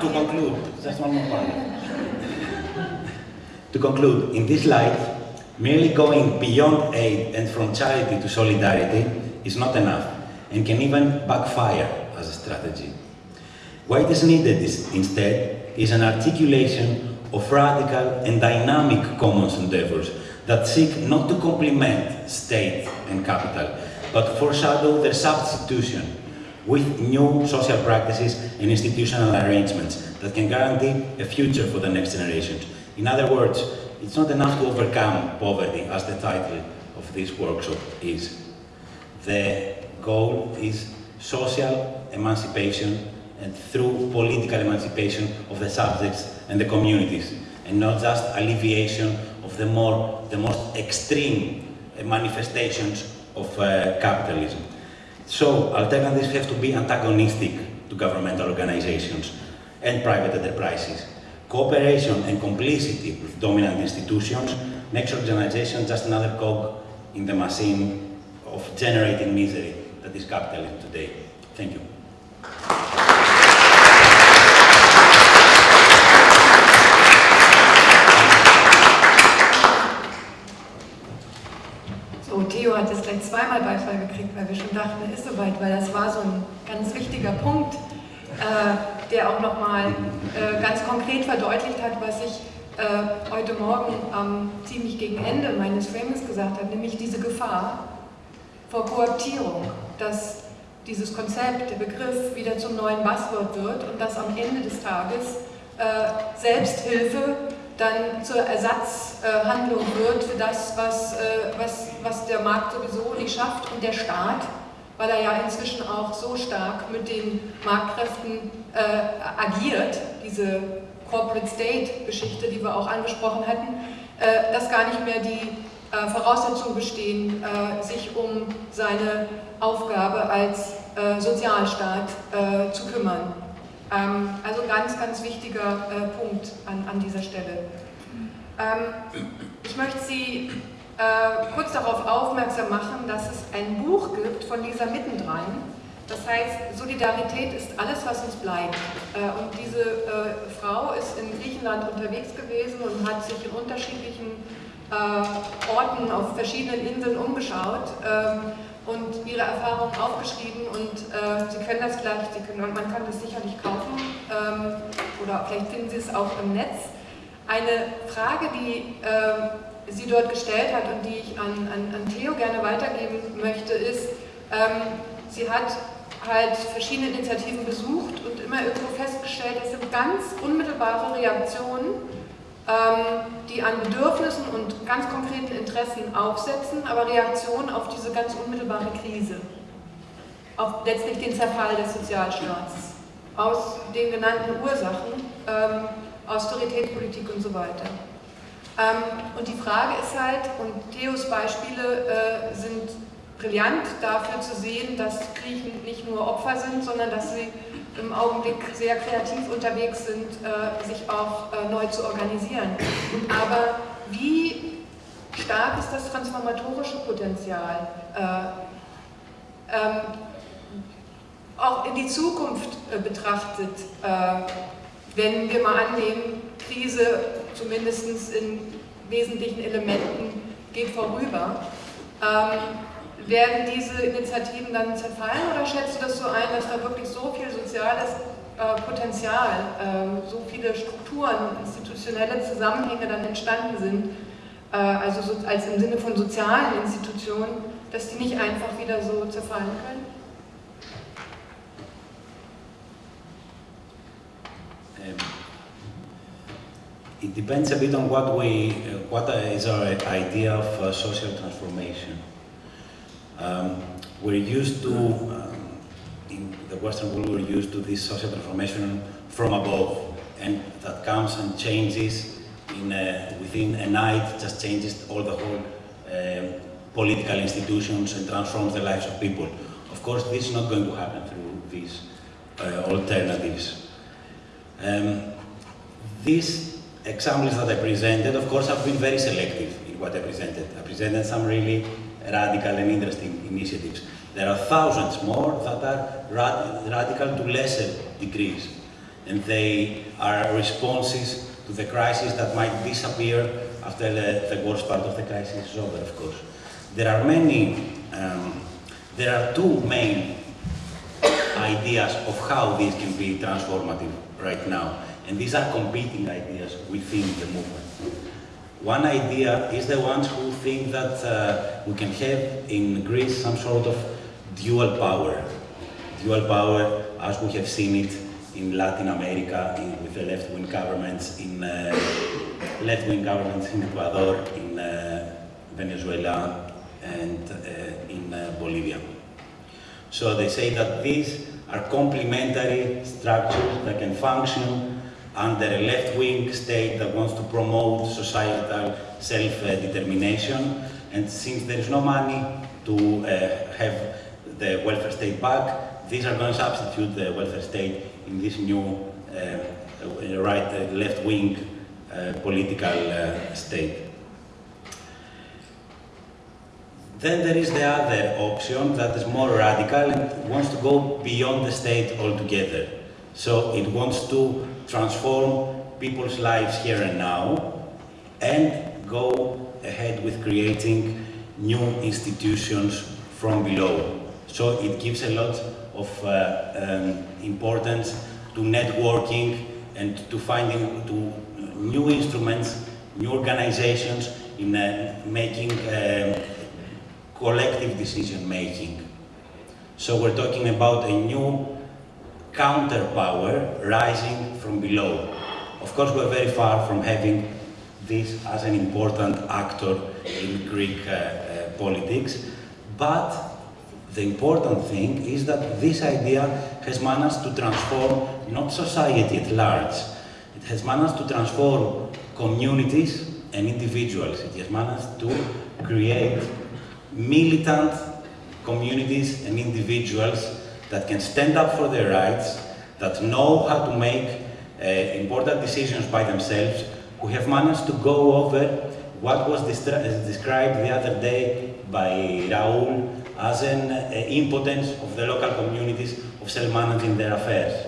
to conclude, just one more point. to conclude, in this life, merely going beyond aid and from charity to solidarity is not enough and can even backfire as a strategy. What is needed is, instead is an articulation of radical and dynamic commons endeavors that seek not to complement state and capital, but foreshadow their substitution with new social practices and institutional arrangements that can guarantee a future for the next generations. In other words, it's not enough to overcome poverty, as the title of this workshop is. The goal is social emancipation and through political emancipation of the subjects and the communities, and not just alleviation of the, more, the most extreme manifestations of uh, capitalism. So alternatives have to be antagonistic to governmental organizations and private enterprises. Cooperation and complicity with dominant institutions makes organization just another cog in the machine of generating misery that is capitalism today. Thank you. Theo hat jetzt gleich zweimal Beifall gekriegt, weil wir schon dachten, er ist soweit, weil das war so ein ganz wichtiger Punkt, äh, der auch nochmal äh, ganz konkret verdeutlicht hat, was ich äh, heute Morgen ähm, ziemlich gegen Ende meines Frames gesagt habe, nämlich diese Gefahr vor Kooptierung, dass dieses Konzept, der Begriff wieder zum neuen Buzzword wird und dass am Ende des Tages äh, Selbsthilfe dann zur Ersatzhandlung wird für das, was, äh, was, was der Markt sowieso nicht schafft und der Staat, weil er ja inzwischen auch so stark mit den Marktkräften äh, agiert, diese Corporate State-Geschichte, die wir auch angesprochen hatten, äh, dass gar nicht mehr die äh, Voraussetzungen bestehen, äh, sich um seine Aufgabe als äh, Sozialstaat zu kümmern. Ähm, also ganz, ganz wichtiger äh, Punkt an, an dieser Stelle. Ähm, ich möchte Sie äh, kurz darauf aufmerksam machen, dass es ein Buch gibt von Lisa Mittendrein. Das heißt, Solidarität ist alles, was uns bleibt. Äh, und diese äh, Frau ist in Griechenland unterwegs gewesen und hat sich in unterschiedlichen äh, Orten auf verschiedenen Inseln umgeschaut ähm, und ihre Erfahrungen aufgeschrieben und äh, Sie können das gleich, Sie können, man kann das sicherlich kaufen ähm, oder vielleicht finden Sie es auch im Netz. Eine Frage, die äh, sie dort gestellt hat und die ich an, an, an Theo gerne weitergeben möchte, ist, ähm, sie hat halt verschiedene Initiativen besucht und immer irgendwo festgestellt, es sind ganz unmittelbare Reaktionen ähm, die an Bedürfnissen und ganz konkreten Interessen aufsetzen, aber Reaktionen auf diese ganz unmittelbare Krise, auf letztlich den Zerfall des Sozialstaats, aus den genannten Ursachen, ähm, Austeritätspolitik und so weiter. Ähm, und die Frage ist halt, und Theos Beispiele äh, sind brillant dafür zu sehen, dass Griechen nicht nur Opfer sind, sondern dass sie im Augenblick sehr kreativ unterwegs sind, äh, sich auch äh, neu zu organisieren. Aber wie stark ist das transformatorische Potenzial? Äh, ähm, auch in die Zukunft betrachtet, wenn wir mal annehmen, Krise zumindest in wesentlichen Elementen geht vorüber. Ähm, werden diese Initiativen dann zerfallen oder schätzt du das so ein, dass da wirklich so viel soziales äh, Potenzial, äh, so viele Strukturen, institutionelle Zusammenhänge dann entstanden sind, äh, also so, als im Sinne von sozialen Institutionen, dass die nicht einfach wieder so zerfallen können? Um, it depends a bit on what we, uh, what is our idea of uh, social transformation. Um, we're used to, um, in the Western world, we're used to this social transformation from above, and that comes and changes in a, within a night, just changes all the whole um, political institutions and transforms the lives of people. Of course, this is not going to happen through these uh, alternatives. Um, these examples that I presented, of course, have been very selective in what I presented. I presented some really radical and interesting initiatives. There are thousands more that are rad radical to lesser degrees, and they are responses to the crisis that might disappear after the, the worst part of the crisis is over, of course. There are many, um, there are two main ideas of how this can be transformative right now. And these are competing ideas within the movement. One idea is the ones who think that uh, we can have in Greece some sort of dual power. Dual power as we have seen it in Latin America in, with the left-wing governments, in uh, left-wing governments in Ecuador, in uh, Venezuela, and uh, in uh, Bolivia. So they say that these are complementary structures that can function under a left-wing state that wants to promote societal self-determination. And since there is no money to uh, have the welfare state back, these are going to substitute the welfare state in this new uh, right, uh, uh, political uh, state. Then there is the other option that is more radical and wants to go beyond the state altogether. So it wants to transform people's lives here and now and go ahead with creating new institutions from below. So it gives a lot of uh, um, importance to networking and to finding to new instruments, new organizations in uh, making um, collective decision making. So we're talking about a new counterpower rising from below. Of course, we're very far from having this as an important actor in Greek uh, uh, politics, but the important thing is that this idea has managed to transform not society at large, it has managed to transform communities and individuals. It has managed to create militant communities and individuals that can stand up for their rights, that know how to make uh, important decisions by themselves, who have managed to go over what was described the other day by Raul as an uh, impotence of the local communities of self-managing their affairs.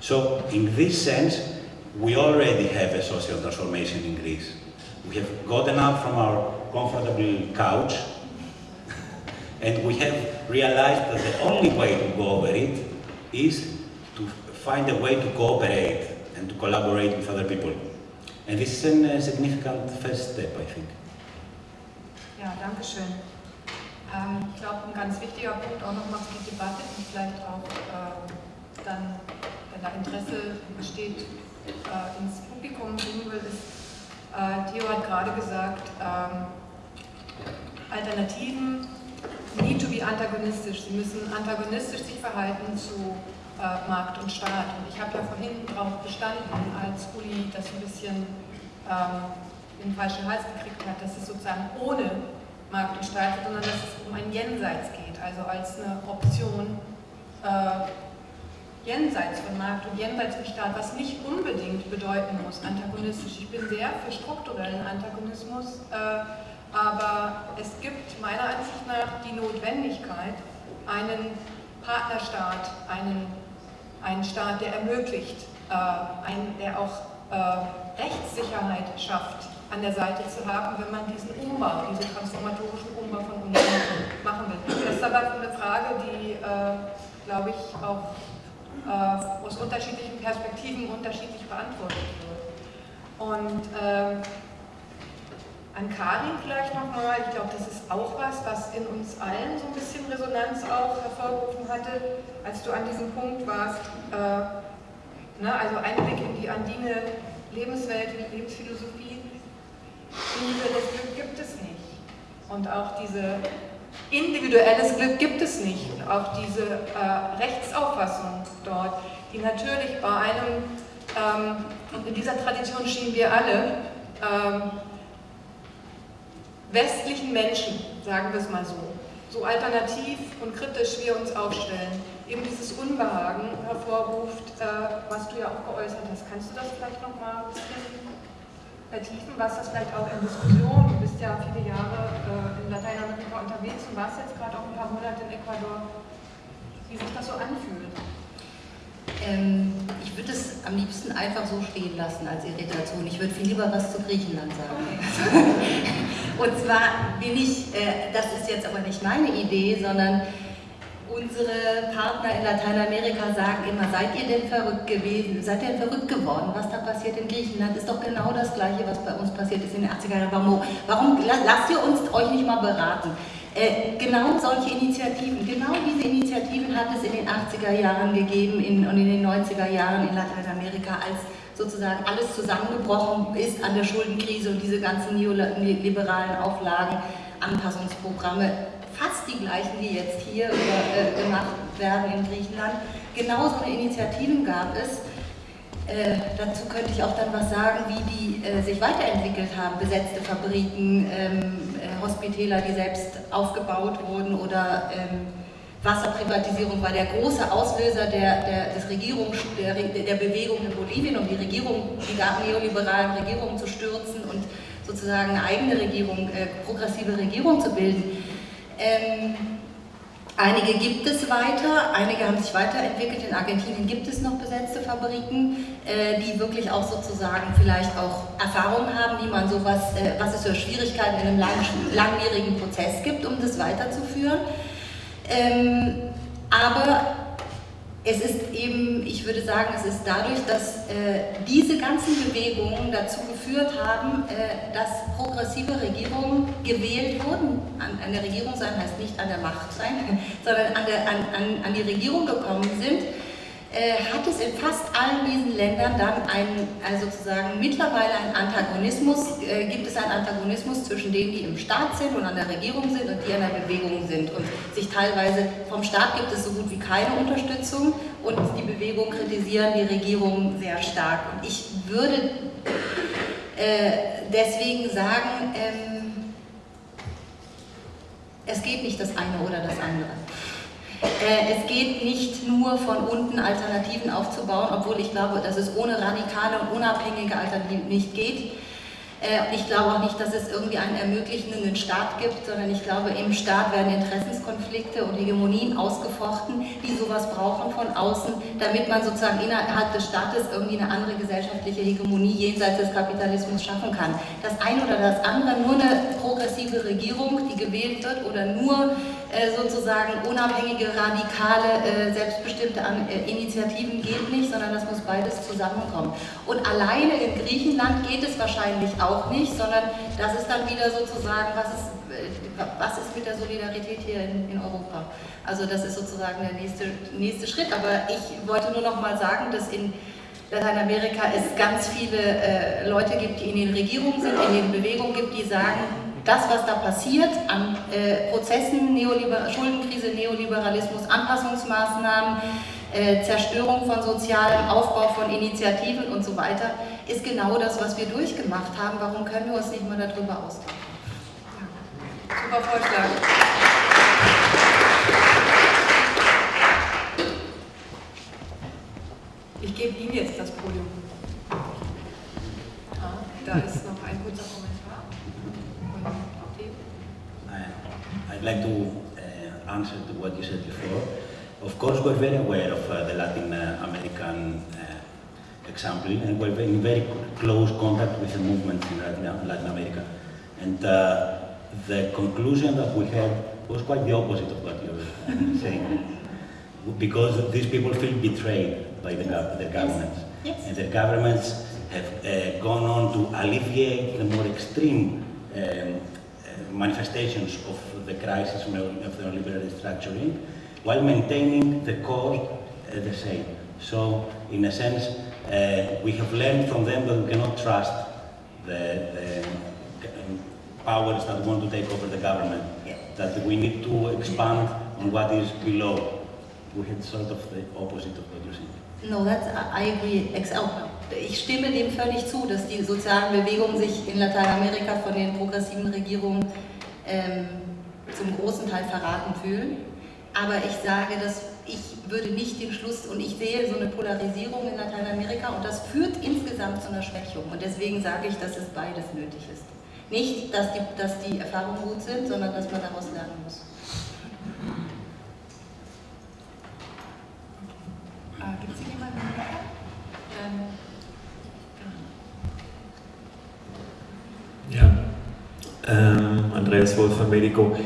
So, in this sense, we already have a social transformation in Greece. We have gotten up from our comfortable couch and we have realized that the only way to go over it is to find a way to cooperate and to collaborate with other people. And this is a uh, significant first step, I think. Ja, danke schön. Ähm, ich glaube, ein ganz wichtiger Punkt auch nochmal für die Debatte und vielleicht auch äh, dann, wenn da Interesse besteht, äh, ins Publikum bringen will, ist, Theo hat gerade gesagt, ähm, Alternativen need to be antagonistisch. Sie müssen antagonistisch sich verhalten zu äh, Markt und Staat. Und ich habe ja vorhin darauf bestanden, als Uli das ein bisschen ähm, in den falschen Hals gekriegt hat, dass es sozusagen ohne Markt und Staat sondern dass es um ein Jenseits geht, also als eine Option äh, jenseits von Markt und jenseits von Staat, was nicht unbedingt bedeuten muss, antagonistisch. Ich bin sehr für strukturellen Antagonismus. Äh, aber es gibt meiner Ansicht nach die Notwendigkeit, einen Partnerstaat, einen, einen Staat, der ermöglicht, äh, ein, der auch äh, Rechtssicherheit schafft, an der Seite zu haben, wenn man diesen Umbau, diesen transformatorischen Umbau von Unionen machen will. Das ist aber eine Frage, die, äh, glaube ich, auch äh, aus unterschiedlichen Perspektiven unterschiedlich beantwortet wird. Und ähm, an Karin vielleicht nochmal, ich glaube, das ist auch was, was in uns allen so ein bisschen Resonanz auch hervorgerufen hatte, als du an diesem Punkt warst, äh, ne, also Einblick in die andine Lebenswelt, Lebensphilosophie, Liebe, Glück gibt es nicht. Und auch diese individuelles Glück gibt es nicht. Und auch diese äh, Rechtsauffassung dort, die natürlich bei einem, ähm, und in dieser Tradition stehen wir alle, ähm, westlichen Menschen, sagen wir es mal so, so alternativ und kritisch wir uns aufstellen, eben dieses Unbehagen hervorruft, äh, was du ja auch geäußert hast. Kannst du das vielleicht nochmal ein bisschen vertiefen, was das vielleicht auch in Diskussion, du bist ja viele Jahre äh, in Lateinamerika unterwegs und warst jetzt gerade auch ein paar Monate in Ecuador, wie sich das so anfühlt? Ähm, ich würde es am liebsten einfach so stehen lassen als Irritation. Ich würde viel lieber was zu Griechenland sagen. und zwar bin ich, äh, das ist jetzt aber nicht meine Idee, sondern Unsere Partner in Lateinamerika sagen immer, seid ihr denn verrückt gewesen, seid ihr denn verrückt geworden? Was da passiert in Griechenland ist doch genau das Gleiche, was bei uns passiert ist in den 80er Jahren. Warum, warum lasst ihr uns euch nicht mal beraten? Äh, genau solche Initiativen, genau diese Initiativen hat es in den 80er Jahren gegeben in, und in den 90er Jahren in Lateinamerika, als sozusagen alles zusammengebrochen ist an der Schuldenkrise und diese ganzen neoliberalen Auflagen, Anpassungsprogramme fast die gleichen, die jetzt hier äh, gemacht werden in Griechenland. Genauso eine Initiativen gab es. Äh, dazu könnte ich auch dann was sagen, wie die äh, sich weiterentwickelt haben. Besetzte Fabriken, ähm, äh, Hospitäler, die selbst aufgebaut wurden oder ähm, Wasserprivatisierung war der große Auslöser der, der, des Regierung, der, der Bewegung in Bolivien, um die Regierung, die neoliberalen Regierungen zu stürzen und sozusagen eine eigene Regierung, äh, progressive Regierung zu bilden. Ähm, einige gibt es weiter, einige haben sich weiterentwickelt. In Argentinien gibt es noch besetzte Fabriken, äh, die wirklich auch sozusagen vielleicht auch Erfahrungen haben, wie man sowas, äh, was es für Schwierigkeiten in einem lang, langwierigen Prozess gibt, um das weiterzuführen. Ähm, aber es ist eben, ich würde sagen, es ist dadurch, dass äh, diese ganzen Bewegungen dazu geführt haben, äh, dass progressive Regierungen gewählt wurden. An, an, der Regierung sein heißt nicht an der Macht sein, sondern an, der, an, an, die Regierung gekommen sind hat es in fast allen diesen Ländern dann einen, also sozusagen mittlerweile einen Antagonismus, äh, gibt es einen Antagonismus zwischen denen, die im Staat sind und an der Regierung sind und die an der Bewegung sind. Und sich teilweise vom Staat gibt es so gut wie keine Unterstützung und die Bewegung kritisieren die Regierung sehr stark. Und ich würde äh, deswegen sagen, ähm, es geht nicht das eine oder das andere. Äh, es geht nicht nur von unten Alternativen aufzubauen, obwohl ich glaube, dass es ohne radikale und unabhängige Alternativen nicht geht. Äh, ich glaube auch nicht, dass es irgendwie einen ermöglichenden Staat gibt, sondern ich glaube, im Staat werden Interessenskonflikte und Hegemonien ausgefochten, die sowas brauchen von außen, damit man sozusagen innerhalb des Staates irgendwie eine andere gesellschaftliche Hegemonie jenseits des Kapitalismus schaffen kann. Das eine oder das andere, nur eine progressive Regierung, die gewählt wird, oder nur sozusagen unabhängige, radikale, äh, selbstbestimmte Initiativen geht nicht, sondern das muss beides zusammenkommen. Und alleine in Griechenland geht es wahrscheinlich auch nicht, sondern das ist dann wieder sozusagen, was ist, was ist mit der Solidarität hier in, in Europa? Also das ist sozusagen der nächste, nächste Schritt. Aber ich wollte nur noch mal sagen, dass in Lateinamerika es ganz viele äh, Leute gibt, die in den Regierungen sind, in den Bewegungen gibt, die sagen, das, was da passiert an äh, Prozessen, Neoliber Schuldenkrise, Neoliberalismus, Anpassungsmaßnahmen, äh, Zerstörung von sozialem Aufbau von Initiativen und so weiter, ist genau das, was wir durchgemacht haben. Warum können wir uns nicht mal darüber austauschen? Super Vorschlag. Ich gebe Ihnen jetzt das Podium. Ah, da ist noch ein kurzer Kommentar. I'd like to uh, answer to what you said before. Of course, we're very aware of uh, the Latin uh, American uh, example, and we're in very close contact with the movement in Latin America. And uh, the conclusion that we had was quite the opposite of what you're saying. Because these people feel betrayed by the, their governments. Yes. And their governments have uh, gone on to alleviate the more extreme um, uh, manifestations of the crisis of neoliberal restructuring while maintaining the core uh, the same. So, in a sense, uh, we have learned from them that we cannot trust the, the powers that want to take over the government that we need to expand on what is below. We had sort of the opposite of what you're saying. No, that's, I agree. Ich stimme dem völlig zu, dass die sozialen Bewegungen sich in Lateinamerika von den progressiven Regierungen ähm, zum großen Teil verraten fühlen. Aber ich sage, dass ich würde nicht den Schluss, und ich sehe so eine Polarisierung in Lateinamerika und das führt insgesamt zu einer Schwächung. Und deswegen sage ich, dass es beides nötig ist. Nicht, dass die, dass die Erfahrungen gut sind, sondern dass man daraus lernen muss. Äh, Gibt es hier jemanden? Ähm, ja. Ähm, Andreas Wolf von Medico.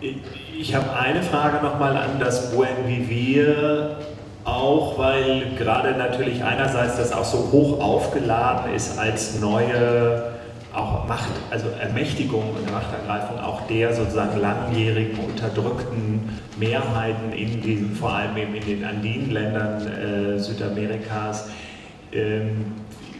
Ich habe eine Frage nochmal an das Buen Vivir, auch weil gerade natürlich einerseits das auch so hoch aufgeladen ist als neue auch Macht, also Ermächtigung und Machtergreifung auch der sozusagen langjährigen unterdrückten Mehrheiten in diesen, vor allem eben in den Andinenländern äh, Südamerikas. Ähm,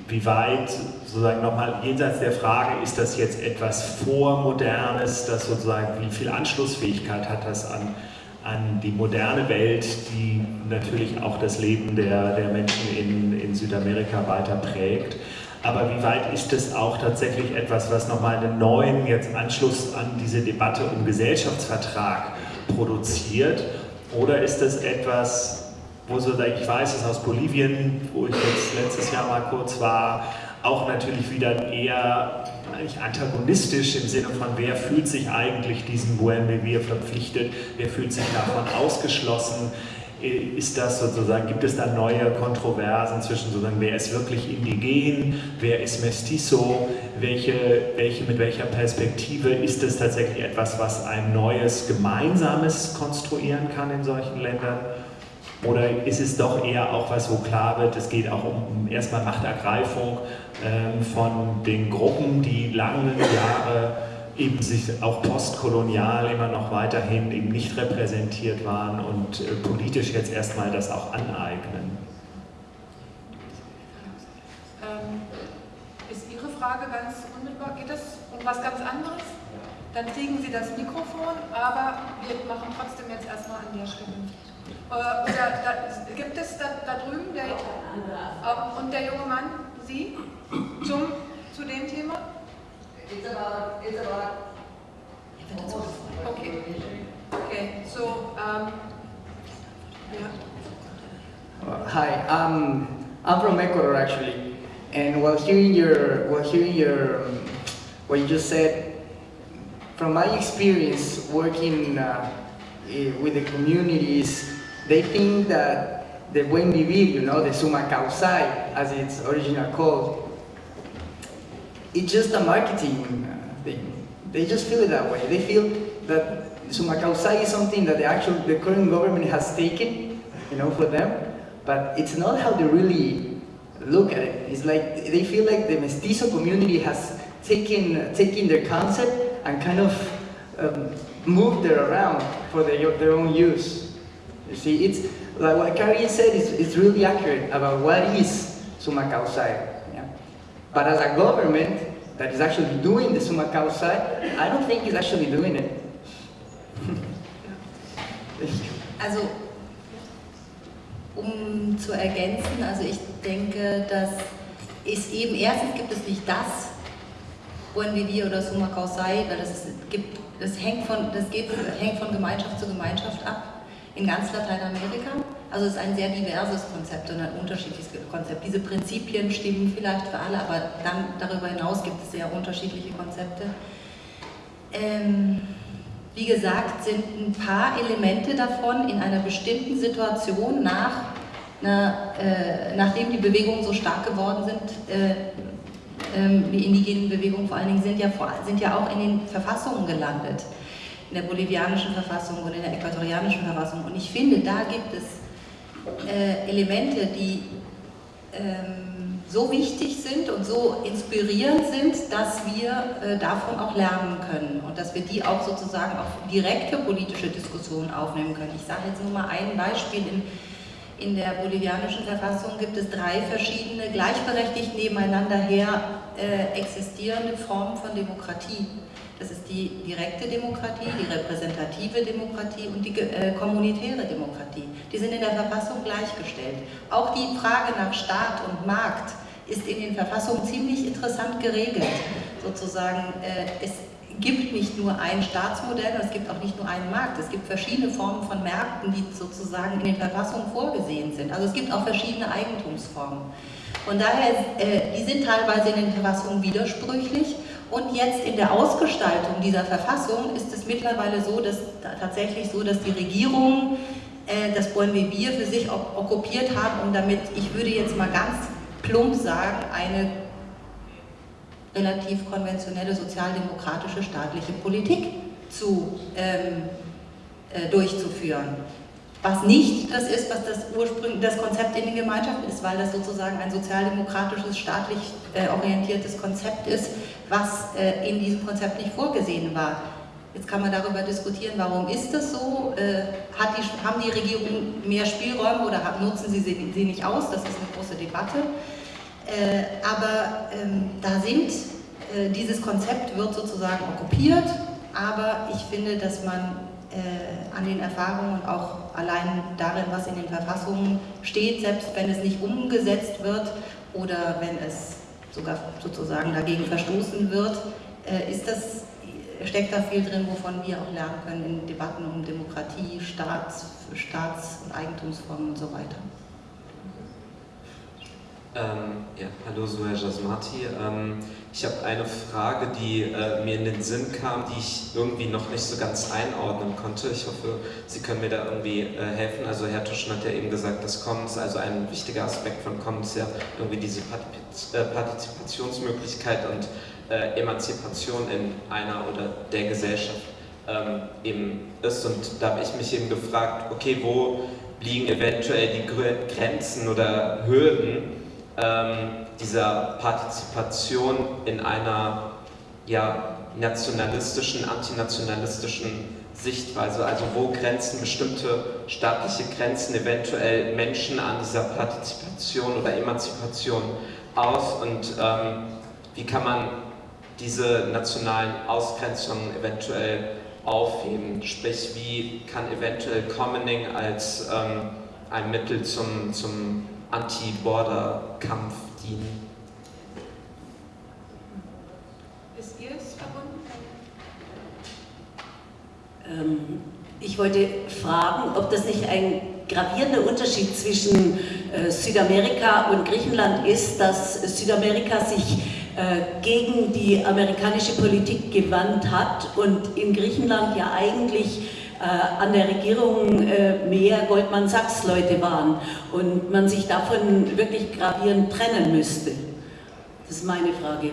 wie weit sozusagen nochmal jenseits der Frage, ist das jetzt etwas Vormodernes, das sozusagen, wie viel Anschlussfähigkeit hat das an, an die moderne Welt, die natürlich auch das Leben der, der Menschen in, in Südamerika weiter prägt. Aber wie weit ist es auch tatsächlich etwas, was nochmal einen neuen jetzt Anschluss an diese Debatte um Gesellschaftsvertrag produziert? Oder ist es etwas, wo so, ich weiß es aus Bolivien, wo ich jetzt letztes Jahr mal kurz war, auch natürlich wieder eher eigentlich antagonistisch im Sinne von, wer fühlt sich eigentlich diesem Buen Vivir verpflichtet, wer fühlt sich davon ausgeschlossen, ist das sozusagen, gibt es da neue Kontroversen zwischen sozusagen, wer ist wirklich indigen, wer ist mestizo, welche, welche, mit welcher Perspektive? Ist es tatsächlich etwas, was ein neues Gemeinsames konstruieren kann in solchen Ländern? Oder ist es doch eher auch was, wo klar wird, es geht auch um erstmal Machtergreifung ähm, von den Gruppen, die lange Jahre eben sich auch postkolonial immer noch weiterhin eben nicht repräsentiert waren und äh, politisch jetzt erstmal das auch aneignen. Ähm, ist Ihre Frage ganz unmittelbar? Geht es um was ganz anderes? Dann kriegen Sie das Mikrofon, aber wir machen trotzdem jetzt erstmal an der Stelle. Äh, oder da, gibt es da, da drüben der, äh, und der junge Mann, Sie, zum, zu dem Thema? It's about, it's about Okay. Okay, so, um, yeah. Uh, hi, um, I'm from Ecuador actually, and while hearing your, while hearing your, um, what you just said, from my experience working uh, with the communities, they think that the buen vivir, you know, the summa causai, as it's originally called, it's just a marketing uh, thing. They just feel it that way. They feel that summa causai is something that the actual, the current government has taken, you know, for them, but it's not how they really look at it. It's like they feel like the mestizo community has taken taken their concept and kind of um, moved it around for their, their own use. You see, it's like what Carrie said is, is really accurate about what is summa causai. Yeah? But as a government that is actually doing the summa causai, I don't think is actually doing it. also, um zu ergänzen, also ich denke, dass es eben, erstens gibt es nicht das Vivir oder Summa Causai, weil das, gibt, das, hängt von, das geht, hängt von Gemeinschaft zu Gemeinschaft ab in ganz Lateinamerika. Also es ist ein sehr diverses Konzept und ein unterschiedliches Konzept. Diese Prinzipien stimmen vielleicht für alle, aber dann darüber hinaus gibt es sehr unterschiedliche Konzepte. Ähm, wie gesagt, sind ein paar Elemente davon in einer bestimmten Situation nach, na, äh, nachdem die Bewegungen so stark geworden sind, äh, äh, die indigenen Bewegungen vor allen Dingen, sind ja, sind ja auch in den Verfassungen gelandet in der bolivianischen Verfassung und in der äquatorianischen Verfassung. Und ich finde, da gibt es äh, Elemente, die ähm, so wichtig sind und so inspirierend sind, dass wir äh, davon auch lernen können und dass wir die auch sozusagen auf direkte politische Diskussionen aufnehmen können. Ich sage jetzt nur mal ein Beispiel. In, in der bolivianischen Verfassung gibt es drei verschiedene gleichberechtigt nebeneinander her äh, existierende Formen von Demokratie Das ist die direkte Demokratie, die repräsentative Demokratie und die äh, kommunitäre Demokratie. Die sind in der Verfassung gleichgestellt. Auch die Frage nach Staat und Markt ist in den Verfassungen ziemlich interessant geregelt. Sozusagen, äh, es gibt nicht nur ein Staatsmodell es gibt auch nicht nur einen Markt. Es gibt verschiedene Formen von Märkten, die sozusagen in den Verfassungen vorgesehen sind. Also es gibt auch verschiedene Eigentumsformen. Von daher, äh, die sind teilweise in den Verfassungen widersprüchlich und jetzt in der Ausgestaltung dieser Verfassung ist es mittlerweile so, dass tatsächlich so, dass die Regierungen äh, das Buen Vivir für sich okkupiert haben und damit, ich würde jetzt mal ganz plump sagen, eine relativ konventionelle sozialdemokratische staatliche Politik zu, ähm, äh, durchzuführen. Was nicht das ist, was das ursprünglich das Konzept in den Gemeinschaften ist, weil das sozusagen ein sozialdemokratisches, staatlich äh, orientiertes Konzept ist, was äh, in diesem Konzept nicht vorgesehen war. Jetzt kann man darüber diskutieren, warum ist das so? Äh, die, haben die Regierungen mehr Spielräume oder nutzen sie sie, sie, nicht aus? Das ist eine große Debatte. Äh, aber ähm, da sind, äh, dieses Konzept wird sozusagen okkupiert, aber ich finde, dass man äh, an den Erfahrungen und auch allein darin, was in den Verfassungen steht, selbst wenn es nicht umgesetzt wird oder wenn es sogar sozusagen dagegen verstoßen wird, äh, ist das, steckt da viel drin, wovon wir auch lernen können in Debatten um Demokratie, Staats, Staats- und Eigentumsformen und so weiter. Ähm, ja, hallo Suher Jasmati. Ähm, ich habe eine Frage, die äh, mir in den Sinn kam, die ich irgendwie noch nicht so ganz einordnen konnte. Ich hoffe, Sie können mir da irgendwie äh, helfen. Also Herr Tuschen hat ja eben gesagt, dass Commons, also ein wichtiger Aspekt von Commons ja irgendwie diese äh, Partizipationsmöglichkeit und äh, Emanzipation in einer oder der Gesellschaft ähm, eben ist. Und da habe ich mich eben gefragt, okay, wo liegen eventuell die Grenzen oder Hürden, ähm, dieser Partizipation in einer ja, nationalistischen, antinationalistischen Sichtweise, also wo grenzen bestimmte staatliche Grenzen eventuell Menschen an dieser Partizipation oder Emanzipation aus und ähm, wie kann man diese nationalen Ausgrenzungen eventuell aufheben, sprich wie kann eventuell Commoning als ähm, ein Mittel zum, zum Anti-Border-Kampf dienen. Ist ihr es verbunden? Ähm, ich wollte fragen, ob das nicht ein gravierender Unterschied zwischen äh, Südamerika und Griechenland ist, dass Südamerika sich äh, gegen die amerikanische Politik gewandt hat und in Griechenland ja eigentlich äh, an der Regierung äh, mehr Goldman Sachs Leute waren und man sich davon wirklich gravierend trennen müsste. Das ist meine Frage.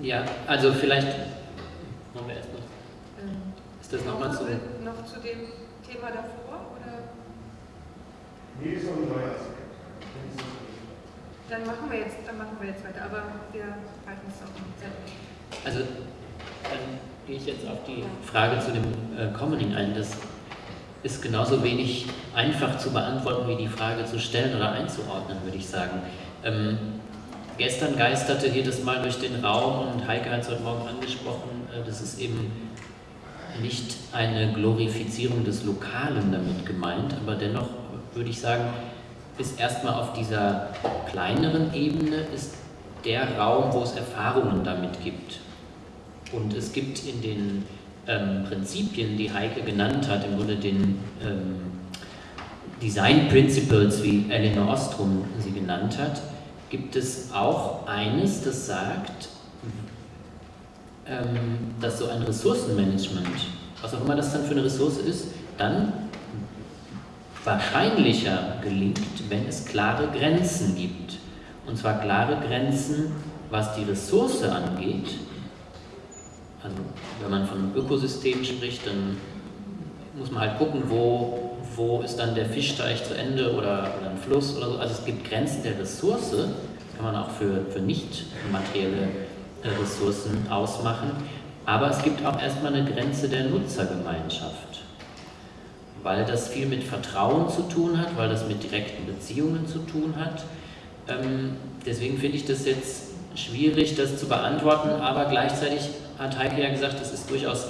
Ja, also vielleicht machen wir erst noch. Ist das nochmal zu? Noch zu dem Thema davor? Oder? Nee, ist noch ein neuer dann machen wir jetzt, dann machen wir jetzt weiter, aber wir halten es auch im Zettel. Also dann gehe ich jetzt auf die Frage zu dem äh, Commoning ein. Das ist genauso wenig einfach zu beantworten, wie die Frage zu stellen oder einzuordnen, würde ich sagen. Ähm, gestern geisterte jedes Mal durch den Raum und Heike hat es heute Morgen angesprochen, äh, das ist eben nicht eine Glorifizierung des Lokalen damit gemeint, aber dennoch würde ich sagen, ist erstmal auf dieser kleineren Ebene ist der Raum, wo es Erfahrungen damit gibt. Und es gibt in den ähm, Prinzipien, die Heike genannt hat, im Grunde den ähm, Design Principles, wie Elinor Ostrom sie genannt hat, gibt es auch eines, das sagt, ähm, dass so ein Ressourcenmanagement, was auch immer das dann für eine Ressource ist, dann wahrscheinlicher gelingt, wenn es klare Grenzen gibt. Und zwar klare Grenzen, was die Ressource angeht. Also wenn man von Ökosystemen spricht, dann muss man halt gucken, wo, wo ist dann der Fischteich zu Ende oder, oder ein Fluss oder so. Also es gibt Grenzen der Ressource, das kann man auch für, für nicht materielle äh, Ressourcen ausmachen. Aber es gibt auch erstmal eine Grenze der Nutzergemeinschaft weil das viel mit Vertrauen zu tun hat, weil das mit direkten Beziehungen zu tun hat. Ähm, deswegen finde ich das jetzt schwierig, das zu beantworten, aber gleichzeitig hat Heike ja gesagt, es ist durchaus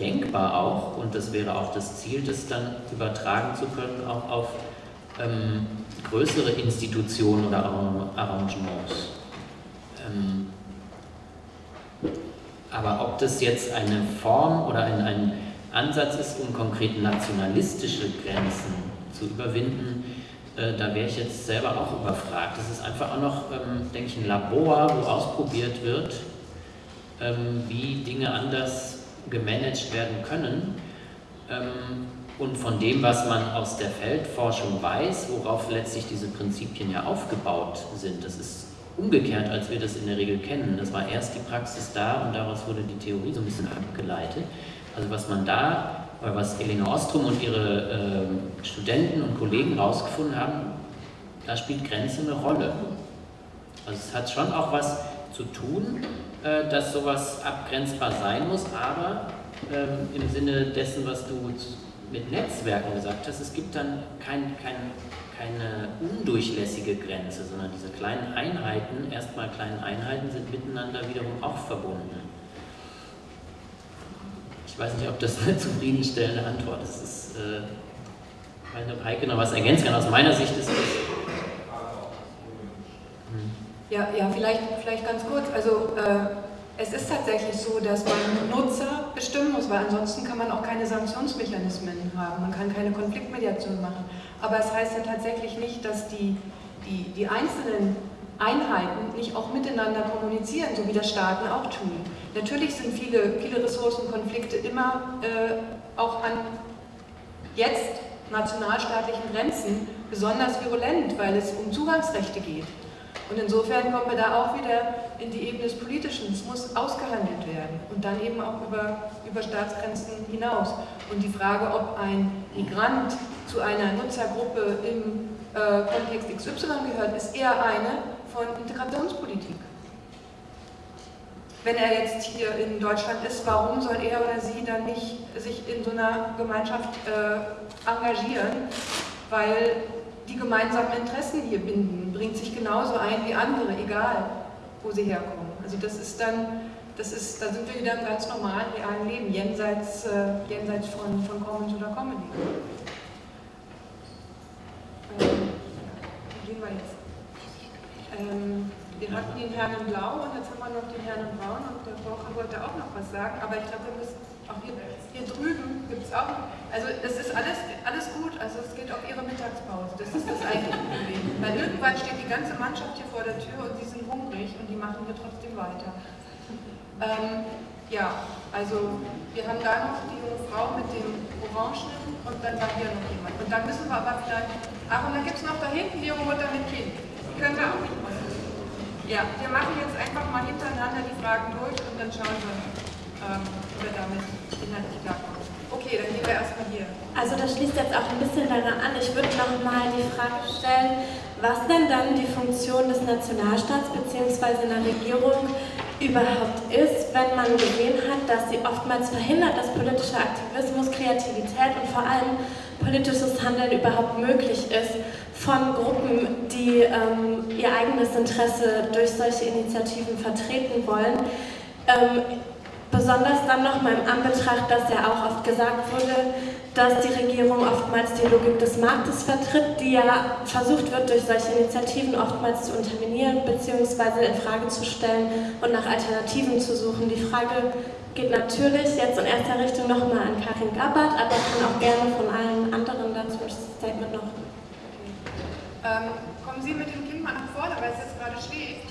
denkbar auch und das wäre auch das Ziel, das dann übertragen zu können, auch auf ähm, größere Institutionen oder Arrangements. Ähm, aber ob das jetzt eine Form oder ein, ein Ansatz ist, um konkret nationalistische Grenzen zu überwinden, äh, da wäre ich jetzt selber auch überfragt. Das ist einfach auch noch, ähm, denke ich, ein Labor, wo ausprobiert wird, ähm, wie Dinge anders gemanagt werden können. Ähm, und von dem, was man aus der Feldforschung weiß, worauf letztlich diese Prinzipien ja aufgebaut sind, das ist umgekehrt, als wir das in der Regel kennen. Das war erst die Praxis da und daraus wurde die Theorie so ein bisschen abgeleitet. Also was man da, oder was Elena Ostrom und ihre äh, Studenten und Kollegen herausgefunden haben, da spielt Grenze eine Rolle. Also es hat schon auch was zu tun, äh, dass sowas abgrenzbar sein muss, aber ähm, im Sinne dessen, was du mit Netzwerken gesagt hast, es gibt dann kein, kein keine undurchlässige Grenze, sondern diese kleinen Einheiten, erstmal kleinen Einheiten, sind miteinander wiederum auch verbunden. Ich weiß nicht, ob das eine zufriedenstellende Antwort ist. ist äh, ich weiß nicht, ob Heike noch was ergänzen kann. Aus meiner Sicht ist. Hm. Ja, ja vielleicht, vielleicht ganz kurz. Also, äh, es ist tatsächlich so, dass man Nutzer bestimmen muss, weil ansonsten kann man auch keine Sanktionsmechanismen haben, man kann keine Konfliktmediation machen. Aber es heißt ja tatsächlich nicht, dass die, die, die einzelnen Einheiten nicht auch miteinander kommunizieren, so wie das Staaten auch tun. Natürlich sind viele, viele Ressourcenkonflikte immer äh, auch an jetzt nationalstaatlichen Grenzen besonders virulent, weil es um Zugangsrechte geht. Und insofern kommen wir da auch wieder in die Ebene des Politischen. Es muss ausgehandelt werden und dann eben auch über, über Staatsgrenzen hinaus. Und die Frage, ob ein Migrant zu einer Nutzergruppe im äh, Kontext XY gehört, ist eher eine von Integrationspolitik. Wenn er jetzt hier in Deutschland ist, warum soll er oder sie dann nicht sich in so einer Gemeinschaft äh, engagieren? Weil die gemeinsamen Interessen hier binden, bringt sich genauso ein wie andere, egal wo sie herkommen. Also das ist dann, das ist, da sind wir wieder im ganz normalen, realen Leben, jenseits, äh, jenseits von, von Commons oder Comedy. Ähm, wie gehen wir jetzt? Ähm, wir hatten den Herrn in Blau und jetzt haben wir noch den Herrn in Braun und der Woche wollte auch noch was sagen, aber ich glaube, wir müssen auch hier, hier drüben gibt es auch, also es ist alles, alles gut, also es geht auf Ihre Mittagspause, das ist das eigentliche Problem. Weil irgendwann steht die ganze Mannschaft hier vor der Tür und sie sind hungrig und die machen hier trotzdem weiter. Ähm, ja, also wir haben da noch die junge Frau mit dem Orangen und dann war hier noch jemand. Und dann müssen wir aber vielleicht, ach und dann gibt es noch da hinten die junge Mutter mit Kind. Die können wir auch nicht machen. Ja, wir machen jetzt einfach mal hintereinander die Fragen durch und dann schauen wir, ähm, wir damit inhaltlich klarkommen. Okay, dann gehen wir erstmal hier. Also das schließt jetzt auch ein bisschen daran an. Ich würde noch mal die Frage stellen, was denn dann die Funktion des Nationalstaats bzw. einer Regierung überhaupt ist, wenn man gesehen hat, dass sie oftmals verhindert, dass politischer Aktivismus, Kreativität und vor allem politisches Handeln überhaupt möglich ist von Gruppen, die ähm, ihr eigenes Interesse durch solche Initiativen vertreten wollen. Ähm, Besonders dann nochmal im Anbetracht, dass ja auch oft gesagt wurde, dass die Regierung oftmals die Logik des Marktes vertritt, die ja versucht wird, durch solche Initiativen oftmals zu unterminieren bzw. in Frage zu stellen und nach Alternativen zu suchen. Die Frage geht natürlich jetzt in erster Richtung nochmal an Karin Gabbard, aber kann auch gerne von allen anderen dazu ein Statement noch. Ähm, kommen Sie mit dem Kind mal nach vorne, weil es jetzt gerade schläft.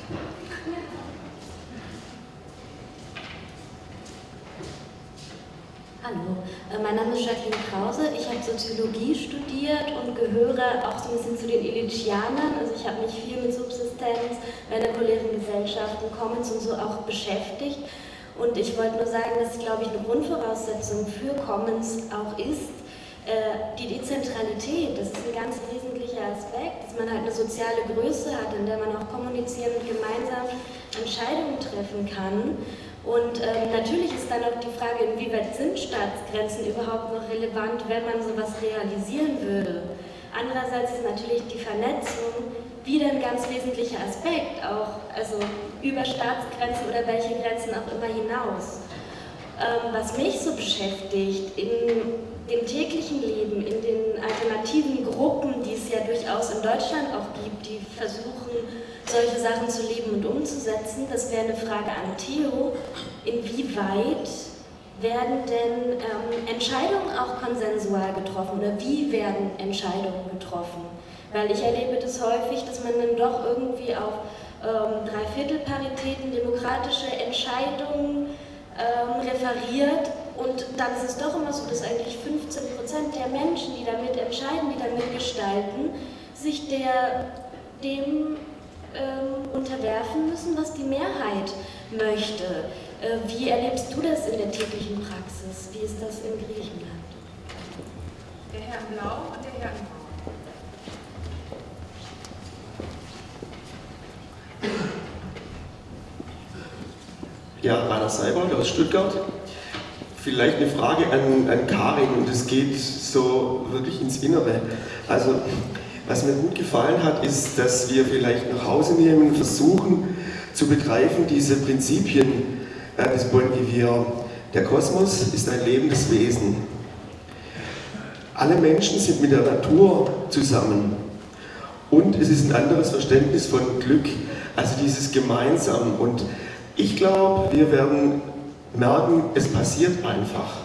Hallo, äh, mein Name ist Jacqueline Krause. Ich habe Soziologie studiert und gehöre auch so ein bisschen zu den Elitianern. Also ich habe mich viel mit Subsistenz, vernikulären Gesellschaften, Commons und so auch beschäftigt. Und ich wollte nur sagen, dass, glaube ich, eine Grundvoraussetzung für Commons auch ist, äh, die Dezentralität, das ist ein ganz wesentlicher Aspekt, dass man halt eine soziale Größe hat, in der man auch kommunizieren und gemeinsam Entscheidungen treffen kann Und ähm, natürlich ist dann auch die Frage, inwieweit sind Staatsgrenzen überhaupt noch relevant, wenn man sowas realisieren würde. Andererseits ist natürlich die Vernetzung wieder ein ganz wesentlicher Aspekt, auch also über Staatsgrenzen oder welche Grenzen auch immer hinaus. Ähm, was mich so beschäftigt in dem täglichen Leben, in den alternativen Gruppen, die es ja durchaus in Deutschland auch gibt, die versuchen, solche Sachen zu leben und umzusetzen. Das wäre eine Frage an Theo. Inwieweit werden denn ähm, Entscheidungen auch konsensual getroffen oder wie werden Entscheidungen getroffen? Weil ich erlebe das häufig, dass man dann doch irgendwie auf ähm, Dreiviertelparitäten, demokratische Entscheidungen ähm, referiert und dann ist es doch immer so, dass eigentlich 15 Prozent der Menschen, die damit entscheiden, die damit gestalten, sich der, dem ähm, unterwerfen müssen, was die Mehrheit möchte. Äh, wie erlebst du das in der täglichen Praxis? Wie ist das in Griechenland? Der Herr in Blau und der Herr in Braun. Ja, Rainer Seibold aus Stuttgart. Vielleicht eine Frage an, an Karin und es geht so wirklich ins Innere. Also was mir gut gefallen hat, ist, dass wir vielleicht nach Hause nehmen und versuchen zu begreifen, diese Prinzipien äh, des Bon. Der Kosmos ist ein lebendes Wesen. Alle Menschen sind mit der Natur zusammen. Und es ist ein anderes Verständnis von Glück, also dieses Gemeinsam. Und ich glaube, wir werden merken, es passiert einfach.